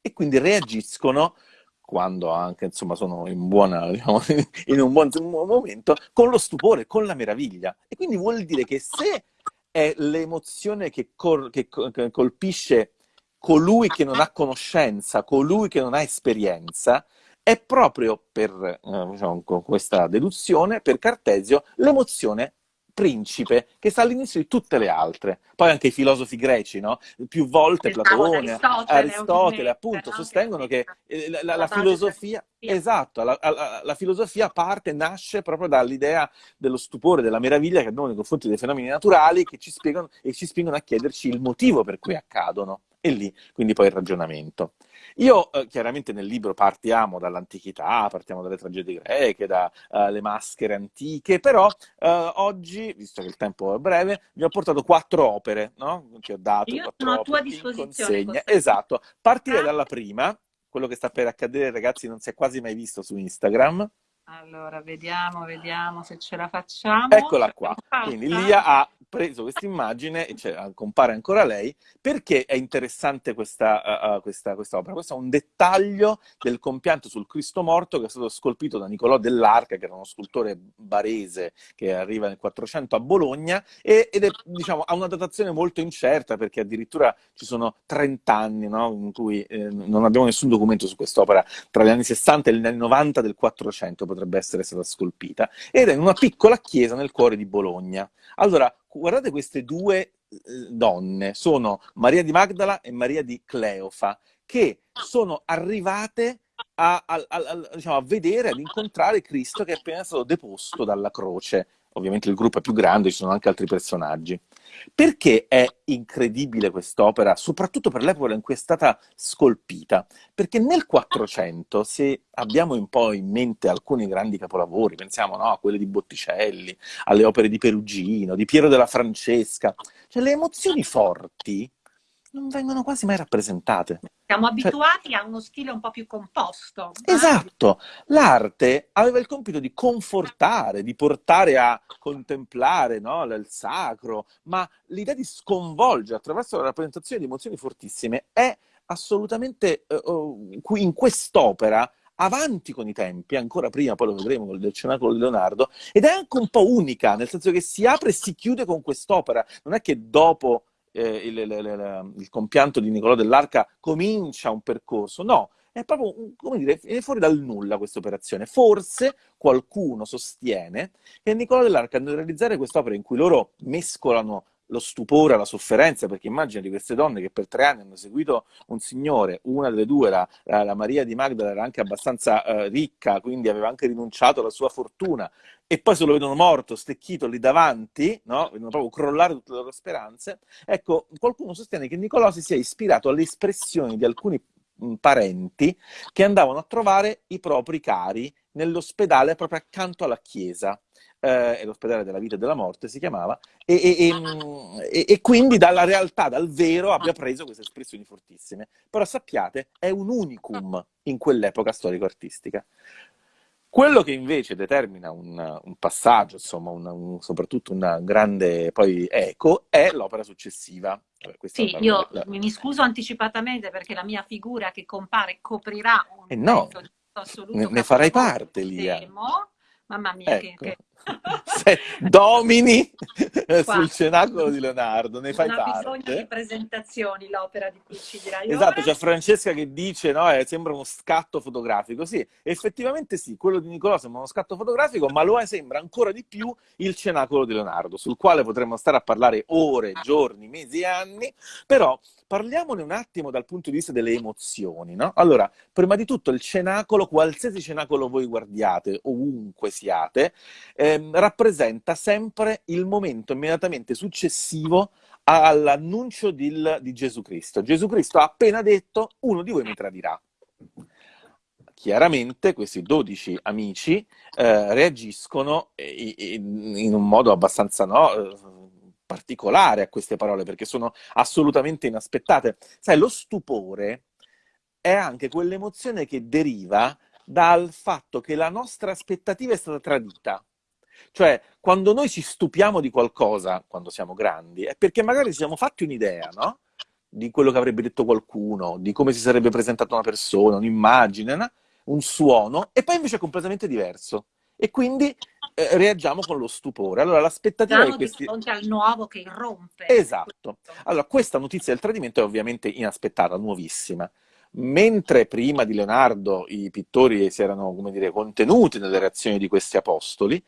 e quindi reagiscono quando anche insomma sono in, buona, diciamo, in un buon momento con lo stupore, con la meraviglia. E quindi vuol dire che se è l'emozione che, che, che colpisce colui che non ha conoscenza, colui che non ha esperienza, è proprio per eh, diciamo, questa deduzione, per Cartesio, l'emozione principe che sta all'inizio di tutte le altre. Poi anche i filosofi greci, no? Più volte Platone, Aristotele, Aristotele appunto, no? sostengono che eh, la, la, la filosofia, esatto, la, la, filosofia parte, nasce proprio dall'idea dello stupore, della meraviglia che abbiamo nei confronti dei fenomeni naturali che ci spiegano e ci spingono a chiederci il motivo per cui accadono. E lì, quindi poi il ragionamento. Io eh, chiaramente nel libro partiamo dall'antichità, partiamo dalle tragedie greche, dalle uh, maschere antiche, però uh, oggi, visto che il tempo è breve, vi ho portato quattro opere, no? Che ho dato Io sono a tua disposizione. Esatto, partirei dalla prima, quello che sta per accadere ragazzi non si è quasi mai visto su Instagram. Allora, vediamo, vediamo se ce la facciamo. Eccola qua. Quindi Lia ha preso questa immagine, cioè, compare ancora lei, perché è interessante questa, uh, questa, questa, opera? Questo è un dettaglio del compianto sul Cristo morto che è stato scolpito da Nicolò dell'Arca, che era uno scultore barese che arriva nel 400 a Bologna, e, ed è, diciamo, ha una datazione molto incerta, perché addirittura ci sono 30 anni no? in cui eh, non abbiamo nessun documento su quest'opera, tra gli anni 60 e gli anni 90 del 400 potrebbe essere stata scolpita, ed è in una piccola chiesa nel cuore di Bologna. Allora, guardate queste due eh, donne, sono Maria di Magdala e Maria di Cleofa, che sono arrivate a, a, a, diciamo, a vedere, ad incontrare Cristo che è appena stato deposto dalla croce ovviamente il gruppo è più grande, ci sono anche altri personaggi. Perché è incredibile quest'opera, soprattutto per l'epoca in cui è stata scolpita? Perché nel 400, se abbiamo un po' in mente alcuni grandi capolavori, pensiamo no, a quelle di Botticelli, alle opere di Perugino, di Piero della Francesca, cioè le emozioni forti non vengono quasi mai rappresentate. Siamo cioè abituati cioè, a uno stile un po' più composto. Esatto, l'arte aveva il compito di confortare, di portare a contemplare no, il sacro, ma l'idea di sconvolgere attraverso la rappresentazione di emozioni fortissime è assolutamente uh, in quest'opera avanti con i tempi, ancora prima, poi lo vedremo con il Cenacolo di Leonardo, ed è anche un po' unica, nel senso che si apre e si chiude con quest'opera. Non è che dopo eh, il, il, il, il, compianto di Nicolò dell'Arca comincia un percorso, no, è proprio, come dire, viene fuori dal nulla questa operazione. Forse qualcuno sostiene che Nicolò dell'Arca nel realizzare quest'opera in cui loro mescolano lo stupore, la sofferenza, perché immagina di queste donne che per tre anni hanno seguito un signore, una delle due, la, la Maria di Magdala, era anche abbastanza uh, ricca, quindi aveva anche rinunciato alla sua fortuna, e poi se lo vedono morto, stecchito lì davanti, no? vedono proprio crollare tutte le loro speranze, ecco, qualcuno sostiene che Nicolò si sia ispirato alle espressioni di alcuni parenti che andavano a trovare i propri cari nell'ospedale proprio accanto alla chiesa. Eh, l'ospedale della vita e della morte si chiamava, e, e, e, e, quindi dalla realtà, dal vero, abbia preso queste espressioni fortissime. Però sappiate, è un unicum in quell'epoca storico-artistica. Quello che invece determina un, un passaggio, insomma, un, un, soprattutto un grande poi eco, è l'opera successiva. sì, io la... mi scuso anticipatamente perché la mia figura che compare coprirà un eh no, assoluto. Ne, ne farai parte, Lia. Mamma mia, ecco. che, Se domini sul cenacolo di Leonardo, ne fai non parte. ha bisogno di presentazioni l'opera di cui ci dirai Esatto, c'è Francesca che dice, no, eh, sembra uno scatto fotografico. Sì, effettivamente sì, quello di Nicolò sembra uno scatto fotografico, ma lo è, sembra ancora di più il cenacolo di Leonardo, sul quale potremmo stare a parlare ore, giorni, mesi e anni, però parliamone un attimo dal punto di vista delle emozioni, no? Allora, prima di tutto il cenacolo, qualsiasi cenacolo voi guardiate, ovunque siate, eh, rappresenta sempre il momento immediatamente successivo all'annuncio di, di Gesù Cristo. Gesù Cristo ha appena detto, uno di voi mi tradirà chiaramente questi 12 amici eh, reagiscono in un modo abbastanza no, eh, particolare a queste parole perché sono assolutamente inaspettate. Sai, lo stupore è anche quell'emozione che deriva dal fatto che la nostra aspettativa è stata tradita. Cioè, quando noi ci stupiamo di qualcosa, quando siamo grandi, è perché magari ci siamo fatti un'idea, no? Di quello che avrebbe detto qualcuno, di come si sarebbe presentata una persona, un'immagine, no? un suono, e poi invece è completamente diverso. E quindi eh, reagiamo con lo stupore. Allora, l'aspettativa Siamo è questi... di fronte al nuovo che irrompe. Esatto. Allora, questa notizia del tradimento è ovviamente inaspettata, nuovissima. Mentre prima di Leonardo i pittori si erano, come dire, contenuti nelle reazioni di questi apostoli,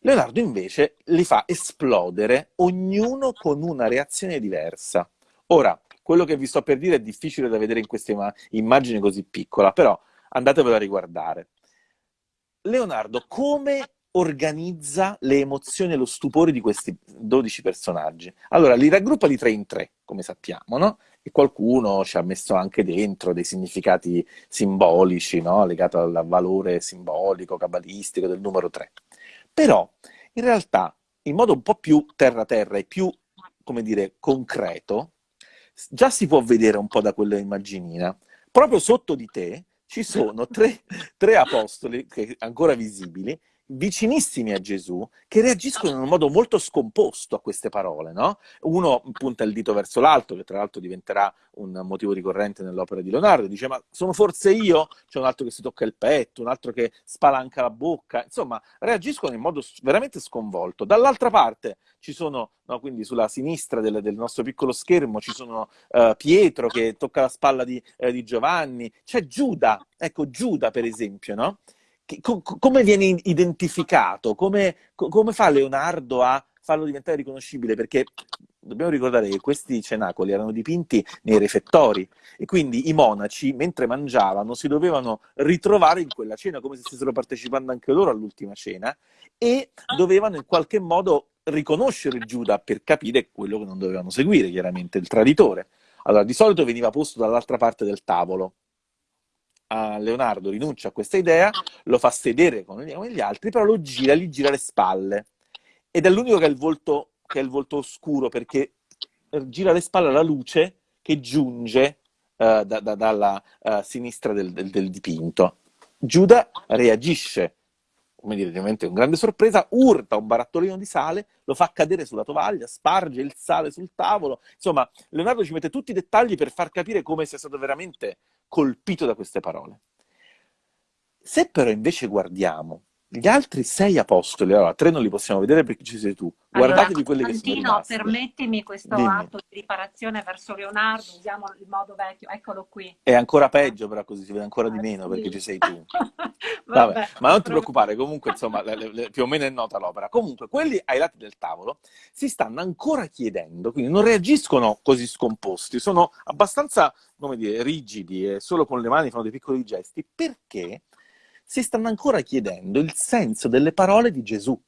Leonardo invece li fa esplodere, ognuno con una reazione diversa. Ora, quello che vi sto per dire è difficile da vedere in questa immagine così piccola, però andatevelo a riguardare. Leonardo come organizza le emozioni e lo stupore di questi 12 personaggi? Allora, li raggruppa di tre in tre, come sappiamo, no? E qualcuno ci ha messo anche dentro dei significati simbolici, no? Legati al valore simbolico, cabalistico del numero 3. Però, in realtà, in modo un po' più terra-terra e più, come dire, concreto, già si può vedere un po' da quella immaginina. Proprio sotto di te ci sono tre, tre apostoli, che, ancora visibili, vicinissimi a Gesù, che reagiscono in un modo molto scomposto a queste parole, no? Uno punta il dito verso l'altro, che tra l'altro diventerà un motivo ricorrente nell'opera di Leonardo, dice ma sono forse io? C'è un altro che si tocca il petto, un altro che spalanca la bocca, insomma reagiscono in modo veramente sconvolto. Dall'altra parte ci sono, no, quindi sulla sinistra del, del, nostro piccolo schermo ci sono uh, Pietro che tocca la spalla di, eh, di Giovanni, c'è Giuda, ecco Giuda per esempio, no? Co- come viene identificato? Come, co- come fa Leonardo a farlo diventare riconoscibile? Perché dobbiamo ricordare che questi cenacoli erano dipinti nei refettori e quindi i monaci, mentre mangiavano, si dovevano ritrovare in quella cena, come se stessero partecipando anche loro all'ultima cena, e dovevano in qualche modo riconoscere Giuda per capire quello che non dovevano seguire, chiaramente, il traditore. Allora, di solito veniva posto dall'altra parte del tavolo, a Leonardo rinuncia a questa idea, lo fa sedere con gli altri, però lo gira, gli gira le spalle. Ed è l'unico che ha il volto, che è il volto oscuro, perché gira le spalle alla luce che giunge uh, da, da, dalla uh, sinistra del, del, del dipinto. Giuda reagisce come dire, ovviamente con grande sorpresa, urta un barattolino di sale, lo fa cadere sulla tovaglia, sparge il sale sul tavolo. Insomma, Leonardo ci mette tutti i dettagli per far capire come sia stato veramente colpito da queste parole. Se però invece guardiamo gli altri sei apostoli, allora tre non li possiamo vedere perché ci sei tu. Guardatevi allora, quelli che sono rimasti. permettimi questo Dimmi. atto di riparazione verso Leonardo, usiamo il modo vecchio, eccolo qui. È ancora peggio però così si vede ancora di ah, meno sì. perché ci sei tu. Vabbè, Vabbè, ma non ti preoccupare, comunque insomma le, le, le, più o meno è nota l'opera. Comunque quelli ai lati del tavolo si stanno ancora chiedendo, quindi non reagiscono così scomposti, sono abbastanza, come dire, rigidi e solo con le mani fanno dei piccoli gesti, perché si stanno ancora chiedendo il senso delle parole di Gesù.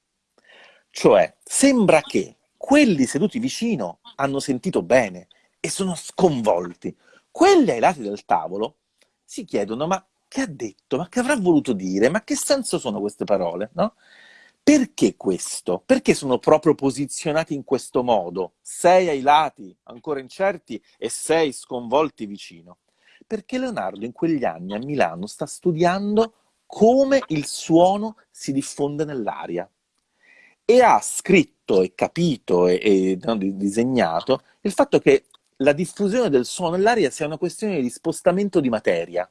Cioè, sembra che quelli seduti vicino hanno sentito bene e sono sconvolti. Quelli ai lati del tavolo si chiedono, ma che ha detto? Ma che avrà voluto dire? Ma che senso sono queste parole? No? Perché questo? Perché sono proprio posizionati in questo modo? Sei ai lati, ancora incerti, e sei sconvolti vicino. Perché Leonardo in quegli anni a Milano sta studiando come il suono si diffonde nell'aria e ha scritto e capito e, e no, disegnato il fatto che la diffusione del suono nell'aria sia una questione di spostamento di materia.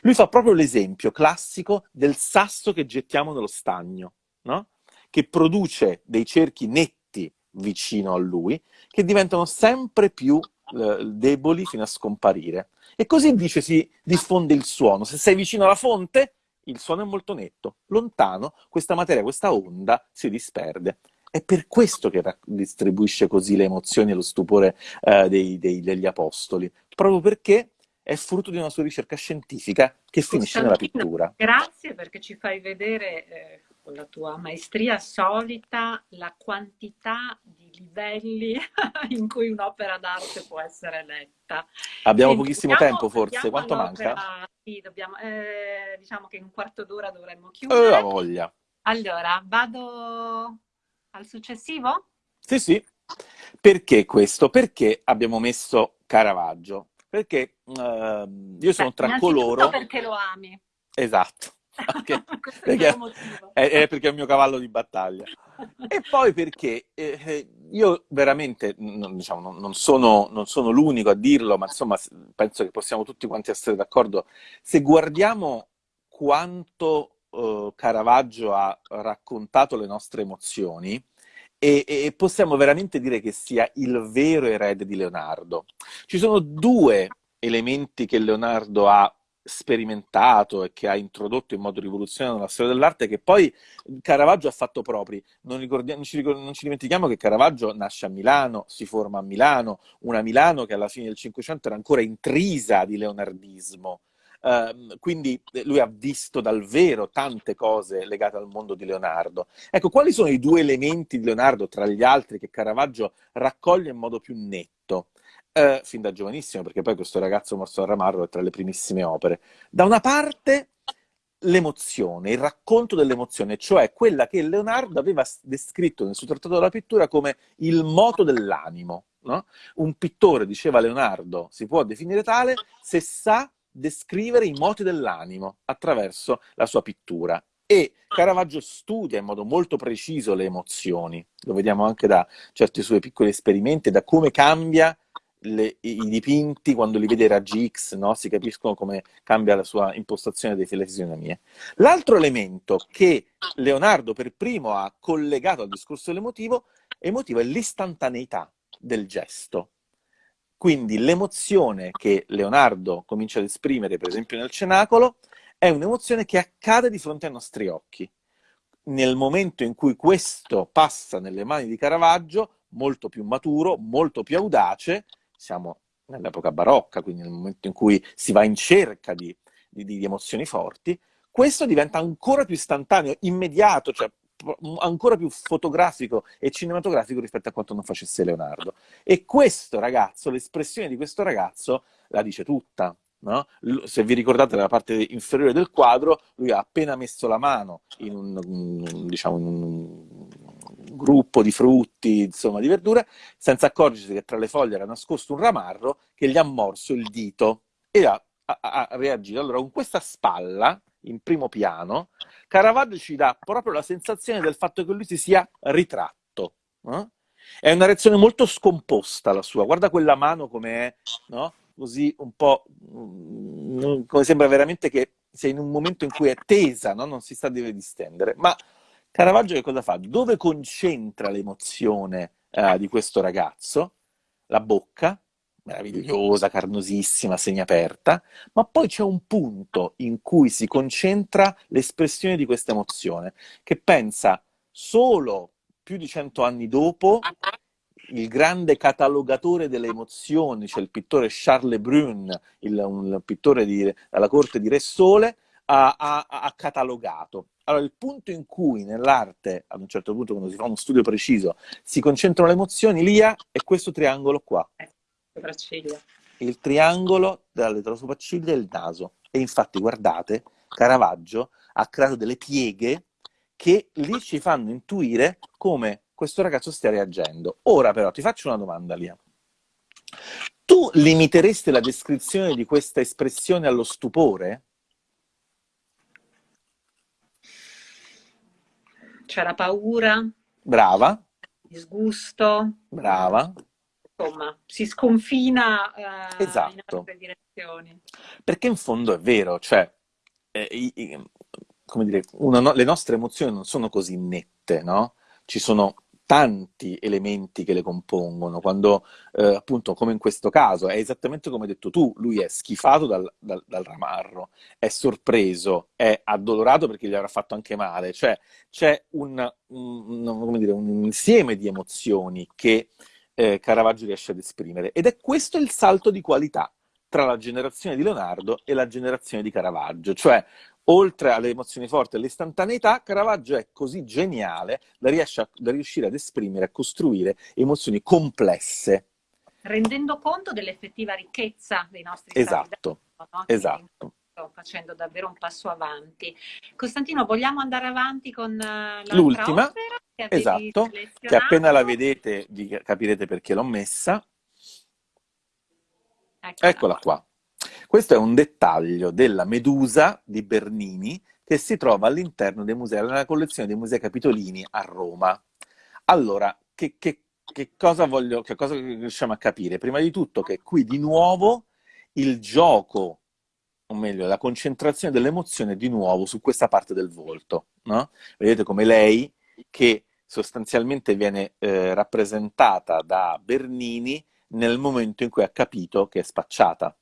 Lui fa proprio l'esempio classico del sasso che gettiamo nello stagno, no? che produce dei cerchi netti vicino a lui, che diventano sempre più eh, deboli fino a scomparire. E così dice si diffonde il suono. Se sei vicino alla fonte, il suono è molto netto. Lontano, questa materia, questa onda si disperde. È per questo che distribuisce così le emozioni e lo stupore eh, dei, dei, degli apostoli, proprio perché è frutto di una sua ricerca scientifica che finisce nella pittura. Grazie perché ci fai vedere eh, con la tua maestria solita la quantità di livelli in cui un'opera d'arte può essere letta. Abbiamo Quindi, pochissimo dobbiamo, tempo forse, quanto manca? Sì, dobbiamo, eh, diciamo che in un quarto d'ora dovremmo chiudere. Eh, la voglia. Allora, vado al successivo? Sì, sì. Perché questo? Perché abbiamo messo Caravaggio? Perché uh, io sono Beh, tra coloro... perché lo ami. Esatto. Perché, perché, è, è, perché è il mio cavallo di battaglia. E poi perché eh, eh io veramente non, diciamo, non, non, sono, non, sono, l'unico a dirlo, ma insomma penso che possiamo tutti quanti essere d'accordo. Se guardiamo quanto eh, Caravaggio ha raccontato le nostre emozioni, e, e, possiamo veramente dire che sia il vero erede di Leonardo. Ci sono due elementi che Leonardo ha sperimentato e che ha introdotto in modo rivoluzionario nella storia dell'arte che poi Caravaggio ha fatto propri. Non, non, ci, non, ci, dimentichiamo che Caravaggio nasce a Milano, si forma a Milano, una Milano che alla fine del Cinquecento era ancora intrisa di leonardismo. Uh, quindi lui ha visto dal vero tante cose legate al mondo di Leonardo. Ecco, quali sono i due elementi di Leonardo tra gli altri che Caravaggio raccoglie in modo più netto? Eh, fin da giovanissimo, perché poi questo ragazzo morso al ramarro è tra le primissime opere. Da una parte l'emozione, il racconto dell'emozione, cioè quella che Leonardo aveva descritto nel suo trattato della pittura come il moto dell'animo. No? Un pittore, diceva Leonardo, si può definire tale se sa descrivere i moti dell'animo attraverso la sua pittura. E Caravaggio studia in modo molto preciso le emozioni, lo vediamo anche da certi suoi piccoli esperimenti, da come cambia le, i dipinti, quando li vede raggi X, no? si capiscono come cambia la sua impostazione delle fisionomie. L'altro elemento che Leonardo per primo ha collegato al discorso dell'emotivo emotivo è l'istantaneità del gesto. Quindi l'emozione che Leonardo comincia ad esprimere, per esempio nel cenacolo, è un'emozione che accade di fronte ai nostri occhi. Nel momento in cui questo passa nelle mani di Caravaggio, molto più maturo, molto più audace, siamo nell'epoca barocca, quindi nel momento in cui si va in cerca di, di, di emozioni forti, questo diventa ancora più istantaneo, immediato, cioè ancora più fotografico e cinematografico rispetto a quanto non facesse Leonardo. E questo ragazzo, l'espressione di questo ragazzo, la dice tutta. No? Se vi ricordate nella parte inferiore del quadro, lui ha appena messo la mano in un, diciamo, in un gruppo di frutti, insomma, di verdure, senza accorgersi che tra le foglie era nascosto un ramarro che gli ha morso il dito e ha, ha, ha reagito. Allora, con questa spalla, in primo piano, Caravaggio ci dà proprio la sensazione del fatto che lui si sia ritratto. Eh? È una reazione molto scomposta la sua, guarda quella mano come è, no? così un po', mm, come sembra veramente che sei in un momento in cui è tesa, no? non si sta deve distendere, ma Caravaggio che cosa fa? Dove concentra l'emozione eh, di questo ragazzo? La bocca, meravigliosa, carnosissima, segnaperta, ma poi c'è un punto in cui si concentra l'espressione di questa emozione, che pensa solo più di cento anni dopo il grande catalogatore delle emozioni, cioè il pittore Charles Brun, il, un pittore di, alla corte di Re Sole, ha, ha, ha catalogato. Allora, il punto in cui nell'arte, ad un certo punto, quando si fa uno studio preciso, si concentrano le emozioni, lì è questo triangolo qua. Sopracciglia. Il triangolo tra sopracciglia e il naso. E infatti, guardate, Caravaggio ha creato delle pieghe che lì ci fanno intuire come questo ragazzo stia reagendo. Ora però ti faccio una domanda, Lia. Tu limiteresti la descrizione di questa espressione allo stupore? C'era paura. Brava. Disgusto. Brava. Insomma, si sconfina eh, esatto. in altre direzioni. Perché in fondo è vero, cioè, eh, i, come dire, una, le nostre emozioni non sono così nette, no? Ci sono tanti elementi che le compongono, quando eh, appunto come in questo caso è esattamente come hai detto tu, lui è schifato dal, dal, dal, ramarro, è sorpreso, è addolorato perché gli avrà fatto anche male, cioè c'è un, un, dire, un insieme di emozioni che eh, Caravaggio riesce ad esprimere. Ed è questo il salto di qualità tra la generazione di Leonardo e la generazione di Caravaggio, cioè oltre alle emozioni forti e all'istantaneità, Caravaggio è così geniale da, a, da riuscire ad esprimere, a costruire emozioni complesse. Rendendo conto dell'effettiva ricchezza dei nostri esatto, no? esatto. Sto facendo davvero un passo avanti. Costantino, vogliamo andare avanti con uh, l'ultima? Che esatto, che appena la vedete capirete perché l'ho messa. Eccola, Eccola qua. Questo è un dettaglio della Medusa di Bernini che si trova all'interno dei musei, nella collezione dei musei Capitolini a Roma. Allora, che, che, che, cosa voglio, che cosa riusciamo a capire? Prima di tutto che qui di nuovo il gioco, o meglio, la concentrazione dell'emozione di nuovo su questa parte del volto. No? Vedete come lei, che sostanzialmente viene eh, rappresentata da Bernini nel momento in cui ha capito che è spacciata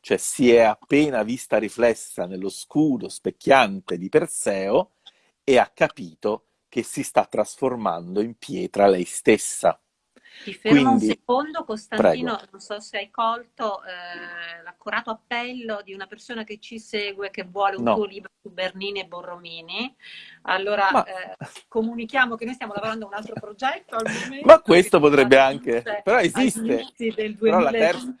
cioè si è appena vista riflessa nello scudo specchiante di Perseo e ha capito che si sta trasformando in pietra lei stessa. Ti fermo Quindi, un secondo, Costantino, prego. non so se hai colto eh, l'accurato appello di una persona che ci segue, che vuole un no. tuo libro su Bernini e Borromini. Allora Ma... eh, comunichiamo che noi stiamo lavorando a un altro progetto al momento. Ma questo potrebbe anche, però esiste. Però la, terza,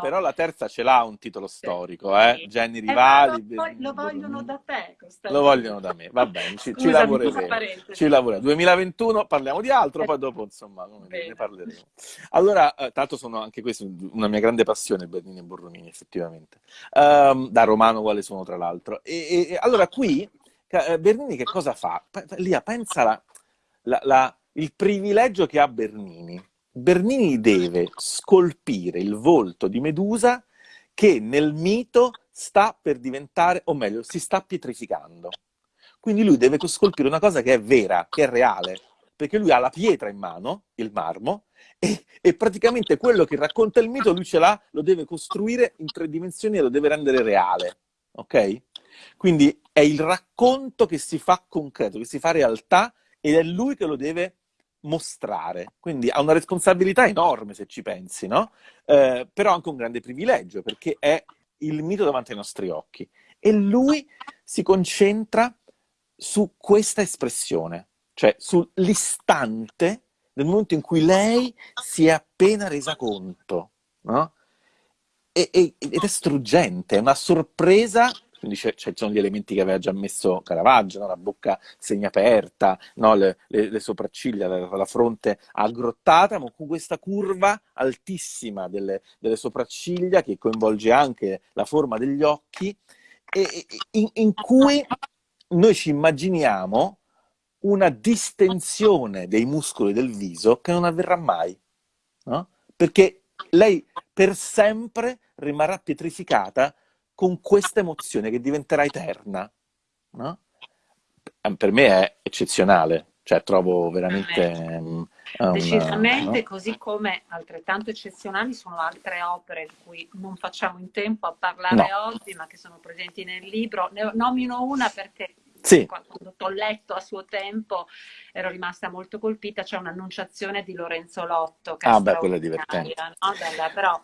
però la, terza, ce l'ha un titolo storico, eh? sì. Eh, rivali. Eh, lo, lo vogliono da te. Lo vogliono da me, va bene, ci, ci lavoreremo. Ci lavoreremo. 2021 parliamo di altro, poi dopo insomma ne parleremo. Allora, eh, tanto sono anche questa una mia grande passione, Bernini e Borromini, effettivamente. Um, da romano quale sono, tra l'altro. E, e, allora, qui, eh, Bernini che cosa fa? Lia, pensa la, la, la, il privilegio che ha Bernini. Bernini deve scolpire il volto di Medusa che nel mito sta per diventare, o meglio, si sta pietrificando. Quindi lui deve scolpire una cosa che è vera, che è reale, perché lui ha la pietra in mano, il marmo, e, e, praticamente quello che racconta il mito lui ce l'ha, lo deve costruire in tre dimensioni e lo deve rendere reale, ok? Quindi è il racconto che si fa concreto, che si fa realtà ed è lui che lo deve mostrare. Quindi ha una responsabilità enorme se ci pensi, no? Eh, però anche un grande privilegio perché è il mito davanti ai nostri occhi. E lui si concentra su questa espressione, cioè sull'istante nel momento in cui lei si è appena resa conto, no? E, e, ed è struggente, è una sorpresa quindi ci sono gli elementi che aveva già messo Caravaggio, no? la bocca segnaperta, no? le, le, le, sopracciglia, la, la, fronte aggrottata, ma con questa curva altissima delle, delle, sopracciglia che coinvolge anche la forma degli occhi, e, in, in cui noi ci immaginiamo una distensione dei muscoli del viso che non avverrà mai, no? Perché lei per sempre rimarrà pietrificata con questa emozione che diventerà eterna, no? Per me è eccezionale, cioè trovo veramente... Um, Decisamente, no? così come altrettanto eccezionali sono altre opere di cui non facciamo in tempo a parlare no. oggi, ma che sono presenti nel libro. Ne nomino una perché sì. quando ho letto a suo tempo ero rimasta molto colpita, c'è un'annunciazione di Lorenzo Lotto. Che ah, beh, quella è divertente. No? Dalla, però,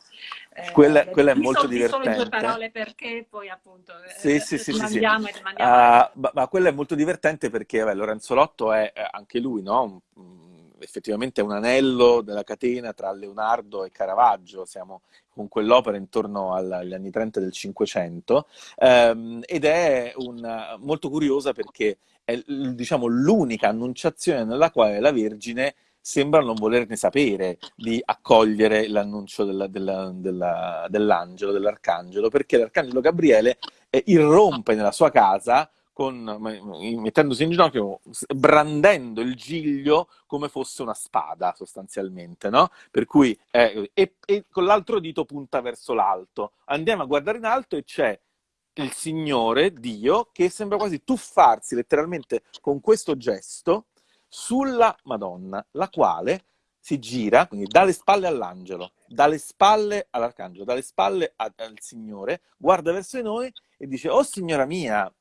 eh, quella, quella è molto divertente. Solo due parole perché poi appunto sì, eh, sì, sì, sì, sì. Uh, ma, ma, quella è molto divertente perché vabbè, Lorenzo Lotto è anche lui, no? Effettivamente è un anello della catena tra Leonardo e Caravaggio, siamo con quell'opera intorno agli anni 30 del Cinquecento, ehm, ed è una, molto curiosa perché è diciamo, l'unica annunciazione nella quale la Vergine sembra non volerne sapere di accogliere l'annuncio della, della, della, dell'angelo, dell'arcangelo, perché l'arcangelo Gabriele eh, irrompe nella sua casa con, mettendosi in ginocchio, brandendo il giglio come fosse una spada sostanzialmente, no? Per cui, eh, e, e con l'altro dito punta verso l'alto. Andiamo a guardare in alto e c'è il Signore, Dio, che sembra quasi tuffarsi letteralmente con questo gesto sulla Madonna, la quale si gira, quindi dalle spalle all'angelo, dalle spalle all'arcangelo, dalle spalle al Signore, guarda verso di noi e dice, oh signora mia,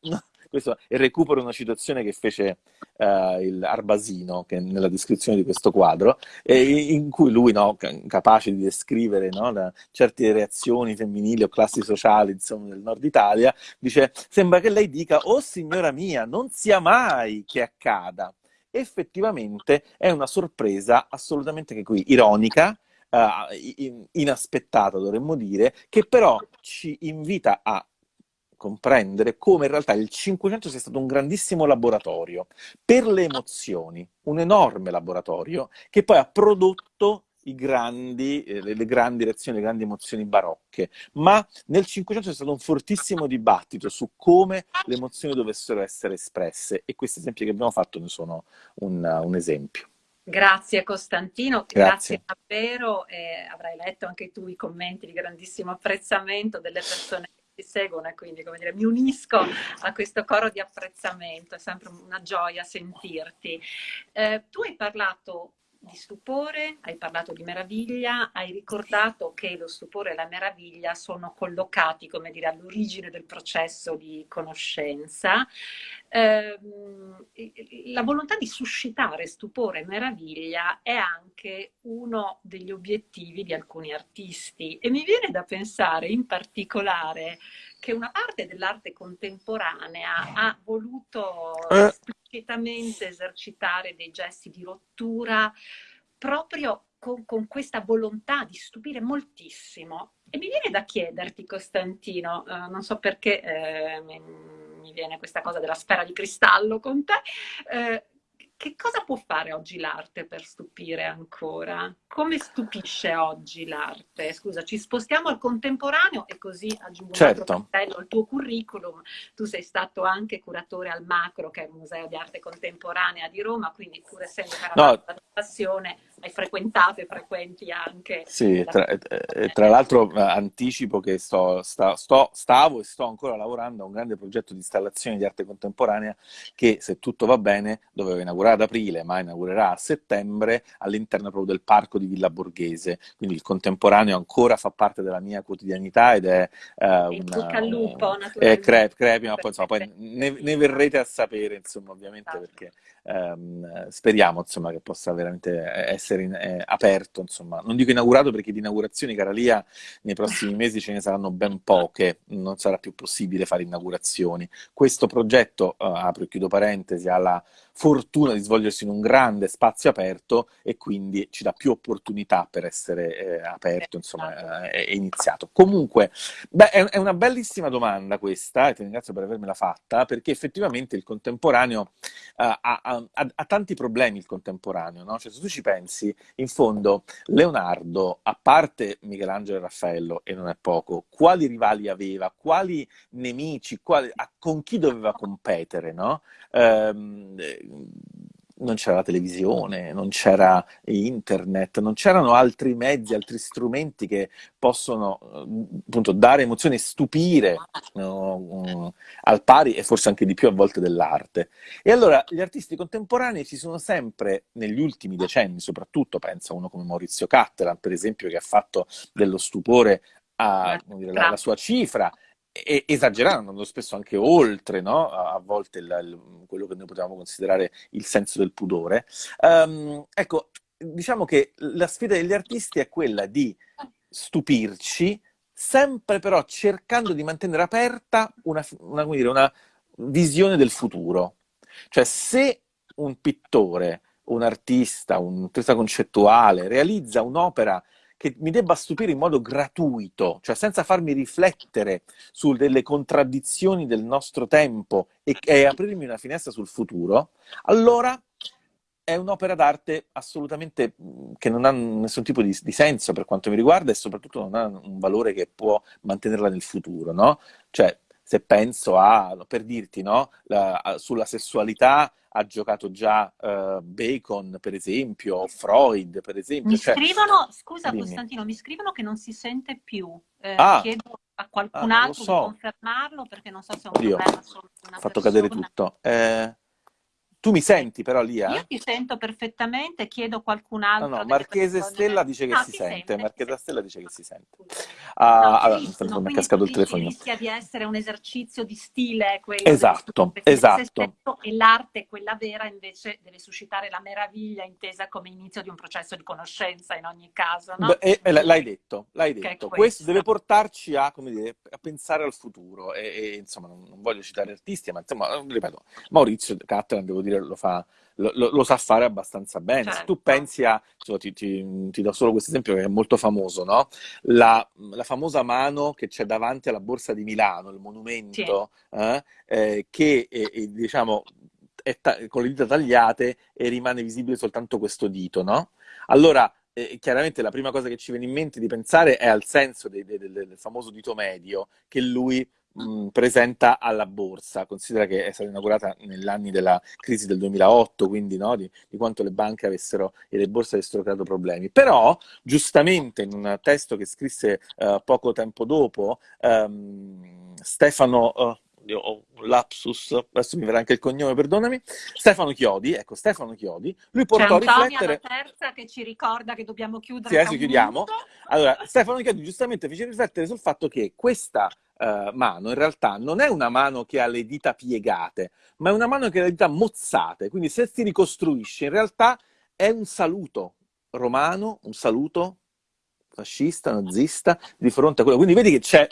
questo è recupero una citazione che fece uh, il Arbasino che nella descrizione di questo quadro, in cui lui, no, capace di descrivere no, certe reazioni femminili o classi sociali insomma, del nord Italia, dice, sembra che lei dica, oh signora mia, non sia mai che accada. Effettivamente è una sorpresa assolutamente che qui ironica, Uh, inaspettata dovremmo dire, che però ci invita a comprendere come in realtà il 500 sia stato un grandissimo laboratorio per le emozioni, un enorme laboratorio che poi ha prodotto grandi, eh, le, grandi reazioni, le grandi emozioni barocche, ma nel 500 c'è stato un fortissimo dibattito su come le emozioni dovessero essere espresse e questi esempi che abbiamo fatto ne sono un, un esempio. Grazie Costantino, grazie, grazie davvero. Eh, avrai letto anche tu i commenti di grandissimo apprezzamento delle persone ti seguono e quindi come dire, mi unisco a questo coro di apprezzamento, è sempre una gioia sentirti. Eh, tu hai parlato di stupore, hai parlato di meraviglia, hai ricordato che lo stupore e la meraviglia sono collocati, come dire, all'origine del processo di conoscenza. Eh, la volontà di suscitare stupore e meraviglia è anche uno degli obiettivi di alcuni artisti e mi viene da pensare in particolare che una parte dell'arte contemporanea ha voluto eh. esplicitamente esercitare dei gesti di rottura proprio con, con, questa volontà di stupire moltissimo. E mi viene da chiederti, Costantino, eh, non so perché eh, mi, mi, viene questa cosa della sfera di cristallo con te, eh, che cosa può fare oggi l'arte per stupire ancora? Come stupisce oggi l'arte? Scusa, ci spostiamo al contemporaneo e così aggiungo certo. un altro cartello al tuo curriculum. Tu sei stato anche curatore al Macro, che è il Museo di Arte Contemporanea di Roma, quindi pur essendo no. la passione, hai frequentato e frequenti anche. Sì, tra, tra l'altro eh, anticipo che sto, sta, sto, stavo e sto ancora lavorando a un grande progetto di installazione di arte contemporanea che, se tutto va bene, doveva inaugurare ad aprile, ma inaugurerà a settembre all'interno proprio del parco di Villa Borghese. Quindi il contemporaneo ancora fa parte della mia quotidianità ed è uh, una, al lupo, è crepi, crepi, ma poi, insomma, poi ne, ne, verrete a sapere, insomma, ovviamente, esatto. perché um, speriamo insomma, che possa veramente essere in, eh, aperto. Insomma. Non dico inaugurato perché di inaugurazioni, cara Lia, nei prossimi mesi ce ne saranno ben poche, non sarà più possibile fare inaugurazioni. Questo progetto, uh, apro e chiudo parentesi, ha la fortuna di svolgersi in un grande spazio aperto e quindi ci dà più opportunità per essere eh, aperto, insomma, eh, è iniziato. Comunque, beh, è, è, una bellissima domanda questa, e ti ringrazio per avermela fatta, perché effettivamente il contemporaneo uh, ha, ha, ha, tanti problemi, il contemporaneo, no? Cioè, se tu ci pensi, in fondo, Leonardo, a parte Michelangelo e Raffaello, e non è poco, quali rivali aveva, quali nemici, quali, con chi doveva competere, no? Um, non c'era la televisione, non c'era internet, non c'erano altri mezzi, altri strumenti che possono appunto dare emozioni e stupire no, al pari e forse anche di più a volte dell'arte. E allora gli artisti contemporanei ci sono sempre, negli ultimi decenni soprattutto, pensa uno come Maurizio Cattelan, per esempio, che ha fatto dello stupore a, dire, la, la sua cifra, esagerando, andando spesso anche oltre, no? a, volte il, il, quello che noi potevamo considerare il senso del pudore. Um, ecco, diciamo che la sfida degli artisti è quella di stupirci, sempre però cercando di mantenere aperta una, una, dire, una visione del futuro. Cioè, se un pittore un artista, un artista concettuale, realizza un'opera che mi debba stupire in modo gratuito, cioè senza farmi riflettere su delle contraddizioni del nostro tempo e, e aprirmi una finestra sul futuro, allora è un'opera d'arte assolutamente che non ha nessun tipo di, di, senso per quanto mi riguarda e soprattutto non ha un valore che può mantenerla nel futuro, no? Cioè, se penso a, per dirti, no? La, a, sulla sessualità ha giocato già uh, Bacon, per esempio, Freud, per esempio. Mi cioè, scrivono, scusa dimmi. Costantino, mi scrivono che non si sente più. Eh, ah, chiedo a qualcun ah, altro so. di confermarlo perché non so se è un Oddio, problema solo di una Ho fatto persona. cadere tutto. Eh, tu mi senti però Lia? Io ti sento perfettamente, chiedo qualcun altro. No, no, Marchese Stella dice che no, si, si sente. sente. Marchese Stella dice che si sente. Ah, no, allora, mi è cascato il telefono. Rischia di essere un esercizio di stile quello Esatto, esatto. E l'arte, quella vera, invece deve suscitare la meraviglia intesa come inizio di un processo di conoscenza in ogni caso, no? Beh, e, l'hai detto, l'hai detto. Questo. deve portarci a, come dire, a pensare al futuro e, e insomma, non, non, voglio citare artisti, ma insomma, ripeto, Maurizio Cattelan, devo dire dire, lo, fa, lo, lo, sa fare abbastanza bene. Certo. Se tu certo. pensi a, cioè, ti, ti, ti, do solo questo esempio che è molto famoso, no? la, la, famosa mano che c'è davanti alla Borsa di Milano, il monumento, sì. eh, eh, che eh, diciamo è con le dita tagliate e rimane visibile soltanto questo dito, no? Allora, eh, chiaramente la prima cosa che ci viene in mente di pensare è al senso de, de, de, del famoso dito medio che lui mh, presenta alla borsa. Considera che è stata inaugurata negli anni della crisi del 2008, quindi no, di, di, quanto le banche avessero e le borse avessero creato problemi. Però, giustamente, in un testo che scrisse uh, poco tempo dopo, um, Stefano... Uh, ho un lapsus, adesso mi verrà anche il cognome, perdonami, Stefano Chiodi, ecco, Stefano Chiodi, lui portò a riflettere... C'è la terza che ci ricorda che dobbiamo chiudere. Sì, adesso chiudiamo. Allora, Stefano Chiodi giustamente fece riflettere sul fatto che questa uh, mano in realtà non è una mano che ha le dita piegate, ma è una mano che ha le dita mozzate. Quindi se si ricostruisce, in realtà è un saluto romano, un saluto fascista, nazista, di fronte a quello. Quindi vedi che c'è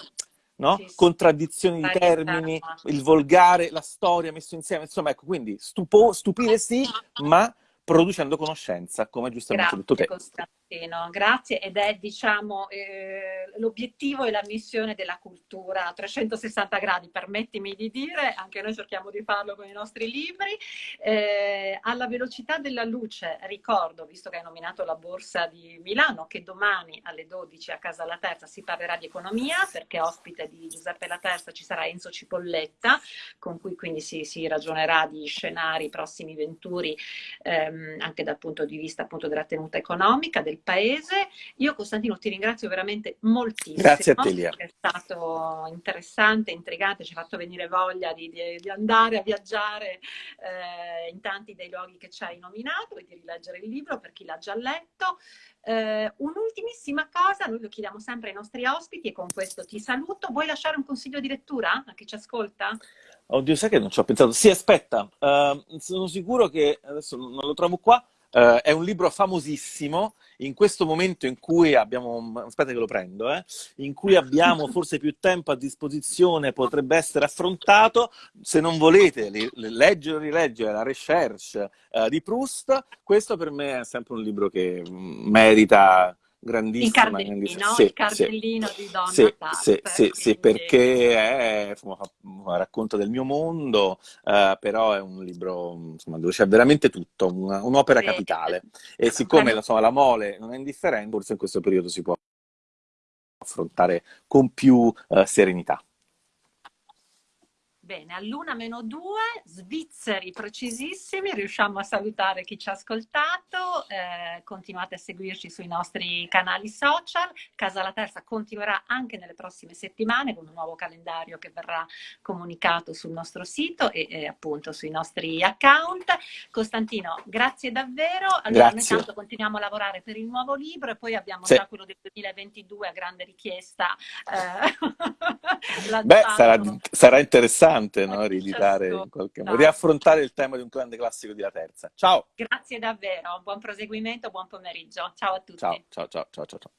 no? sì, contraddizioni di termini, il volgare, la storia messo insieme. Insomma, ecco, quindi stupo, stupire sì, ma producendo conoscenza, come giustamente Grazie, detto te. Costantino, grazie ed è diciamo eh, l'obiettivo e la missione della cultura a 360 gradi, permettimi di dire, anche noi cerchiamo di farlo con i nostri libri, eh, alla velocità della luce, ricordo, visto che hai nominato la Borsa di Milano, che domani alle 12 a Casa La Terza si parlerà di economia, perché ospite di Giuseppe La Terza ci sarà Enzo Cipolletta, con cui quindi si, si ragionerà di scenari, prossimi venturi, Ehm, anche dal punto di vista appunto della tenuta economica del paese. Io Costantino ti ringrazio veramente moltissimo. Grazie a te Lia. È stato interessante, intrigante, ci ha fatto venire voglia di, di, di andare a viaggiare eh, in tanti dei luoghi che ci hai nominato e di rileggere il libro per chi l'ha già letto. Eh, un'ultimissima cosa, noi lo chiediamo sempre ai nostri ospiti e con questo ti saluto. Vuoi lasciare un consiglio di lettura a chi ci ascolta? Oddio, sai che non ci ho pensato. Sì, aspetta, uh, sono sicuro che, adesso non lo trovo qua, uh, è un libro famosissimo, in questo momento in cui abbiamo, aspetta che lo prendo, eh, in cui abbiamo forse più tempo a disposizione, potrebbe essere affrontato, se non volete leggere o rileggere la recherche uh, di Proust, questo per me è sempre un libro che mm, merita grandissima. Il cardellino, sì, il cardellino sì, di Donna sì, Sì, sì, sì, perché è un racconto del mio mondo, uh, però è un libro insomma, dove c'è veramente tutto, un'opera capitale. E siccome insomma, la mole non è indifferente, forse in questo periodo si può affrontare con più uh, serenità. Bene, all'una meno due, svizzeri precisissimi, riusciamo a salutare chi ci ha ascoltato, eh, continuate a seguirci sui nostri canali social, Casa La Terza continuerà anche nelle prossime settimane con un nuovo calendario che verrà comunicato sul nostro sito e, e appunto sui nostri account. Costantino, grazie davvero, allora grazie. noi tanto continuiamo a lavorare per il nuovo libro e poi abbiamo sì. già quello del 2022 a grande richiesta. Eh, Beh, sarà, sarà interessante interessante no? rieditare in qualche modo, riaffrontare il tema di un grande classico di La Terza. Ciao! Grazie davvero, buon proseguimento, buon pomeriggio. Ciao a tutti. Ciao, ciao, ciao, ciao, ciao.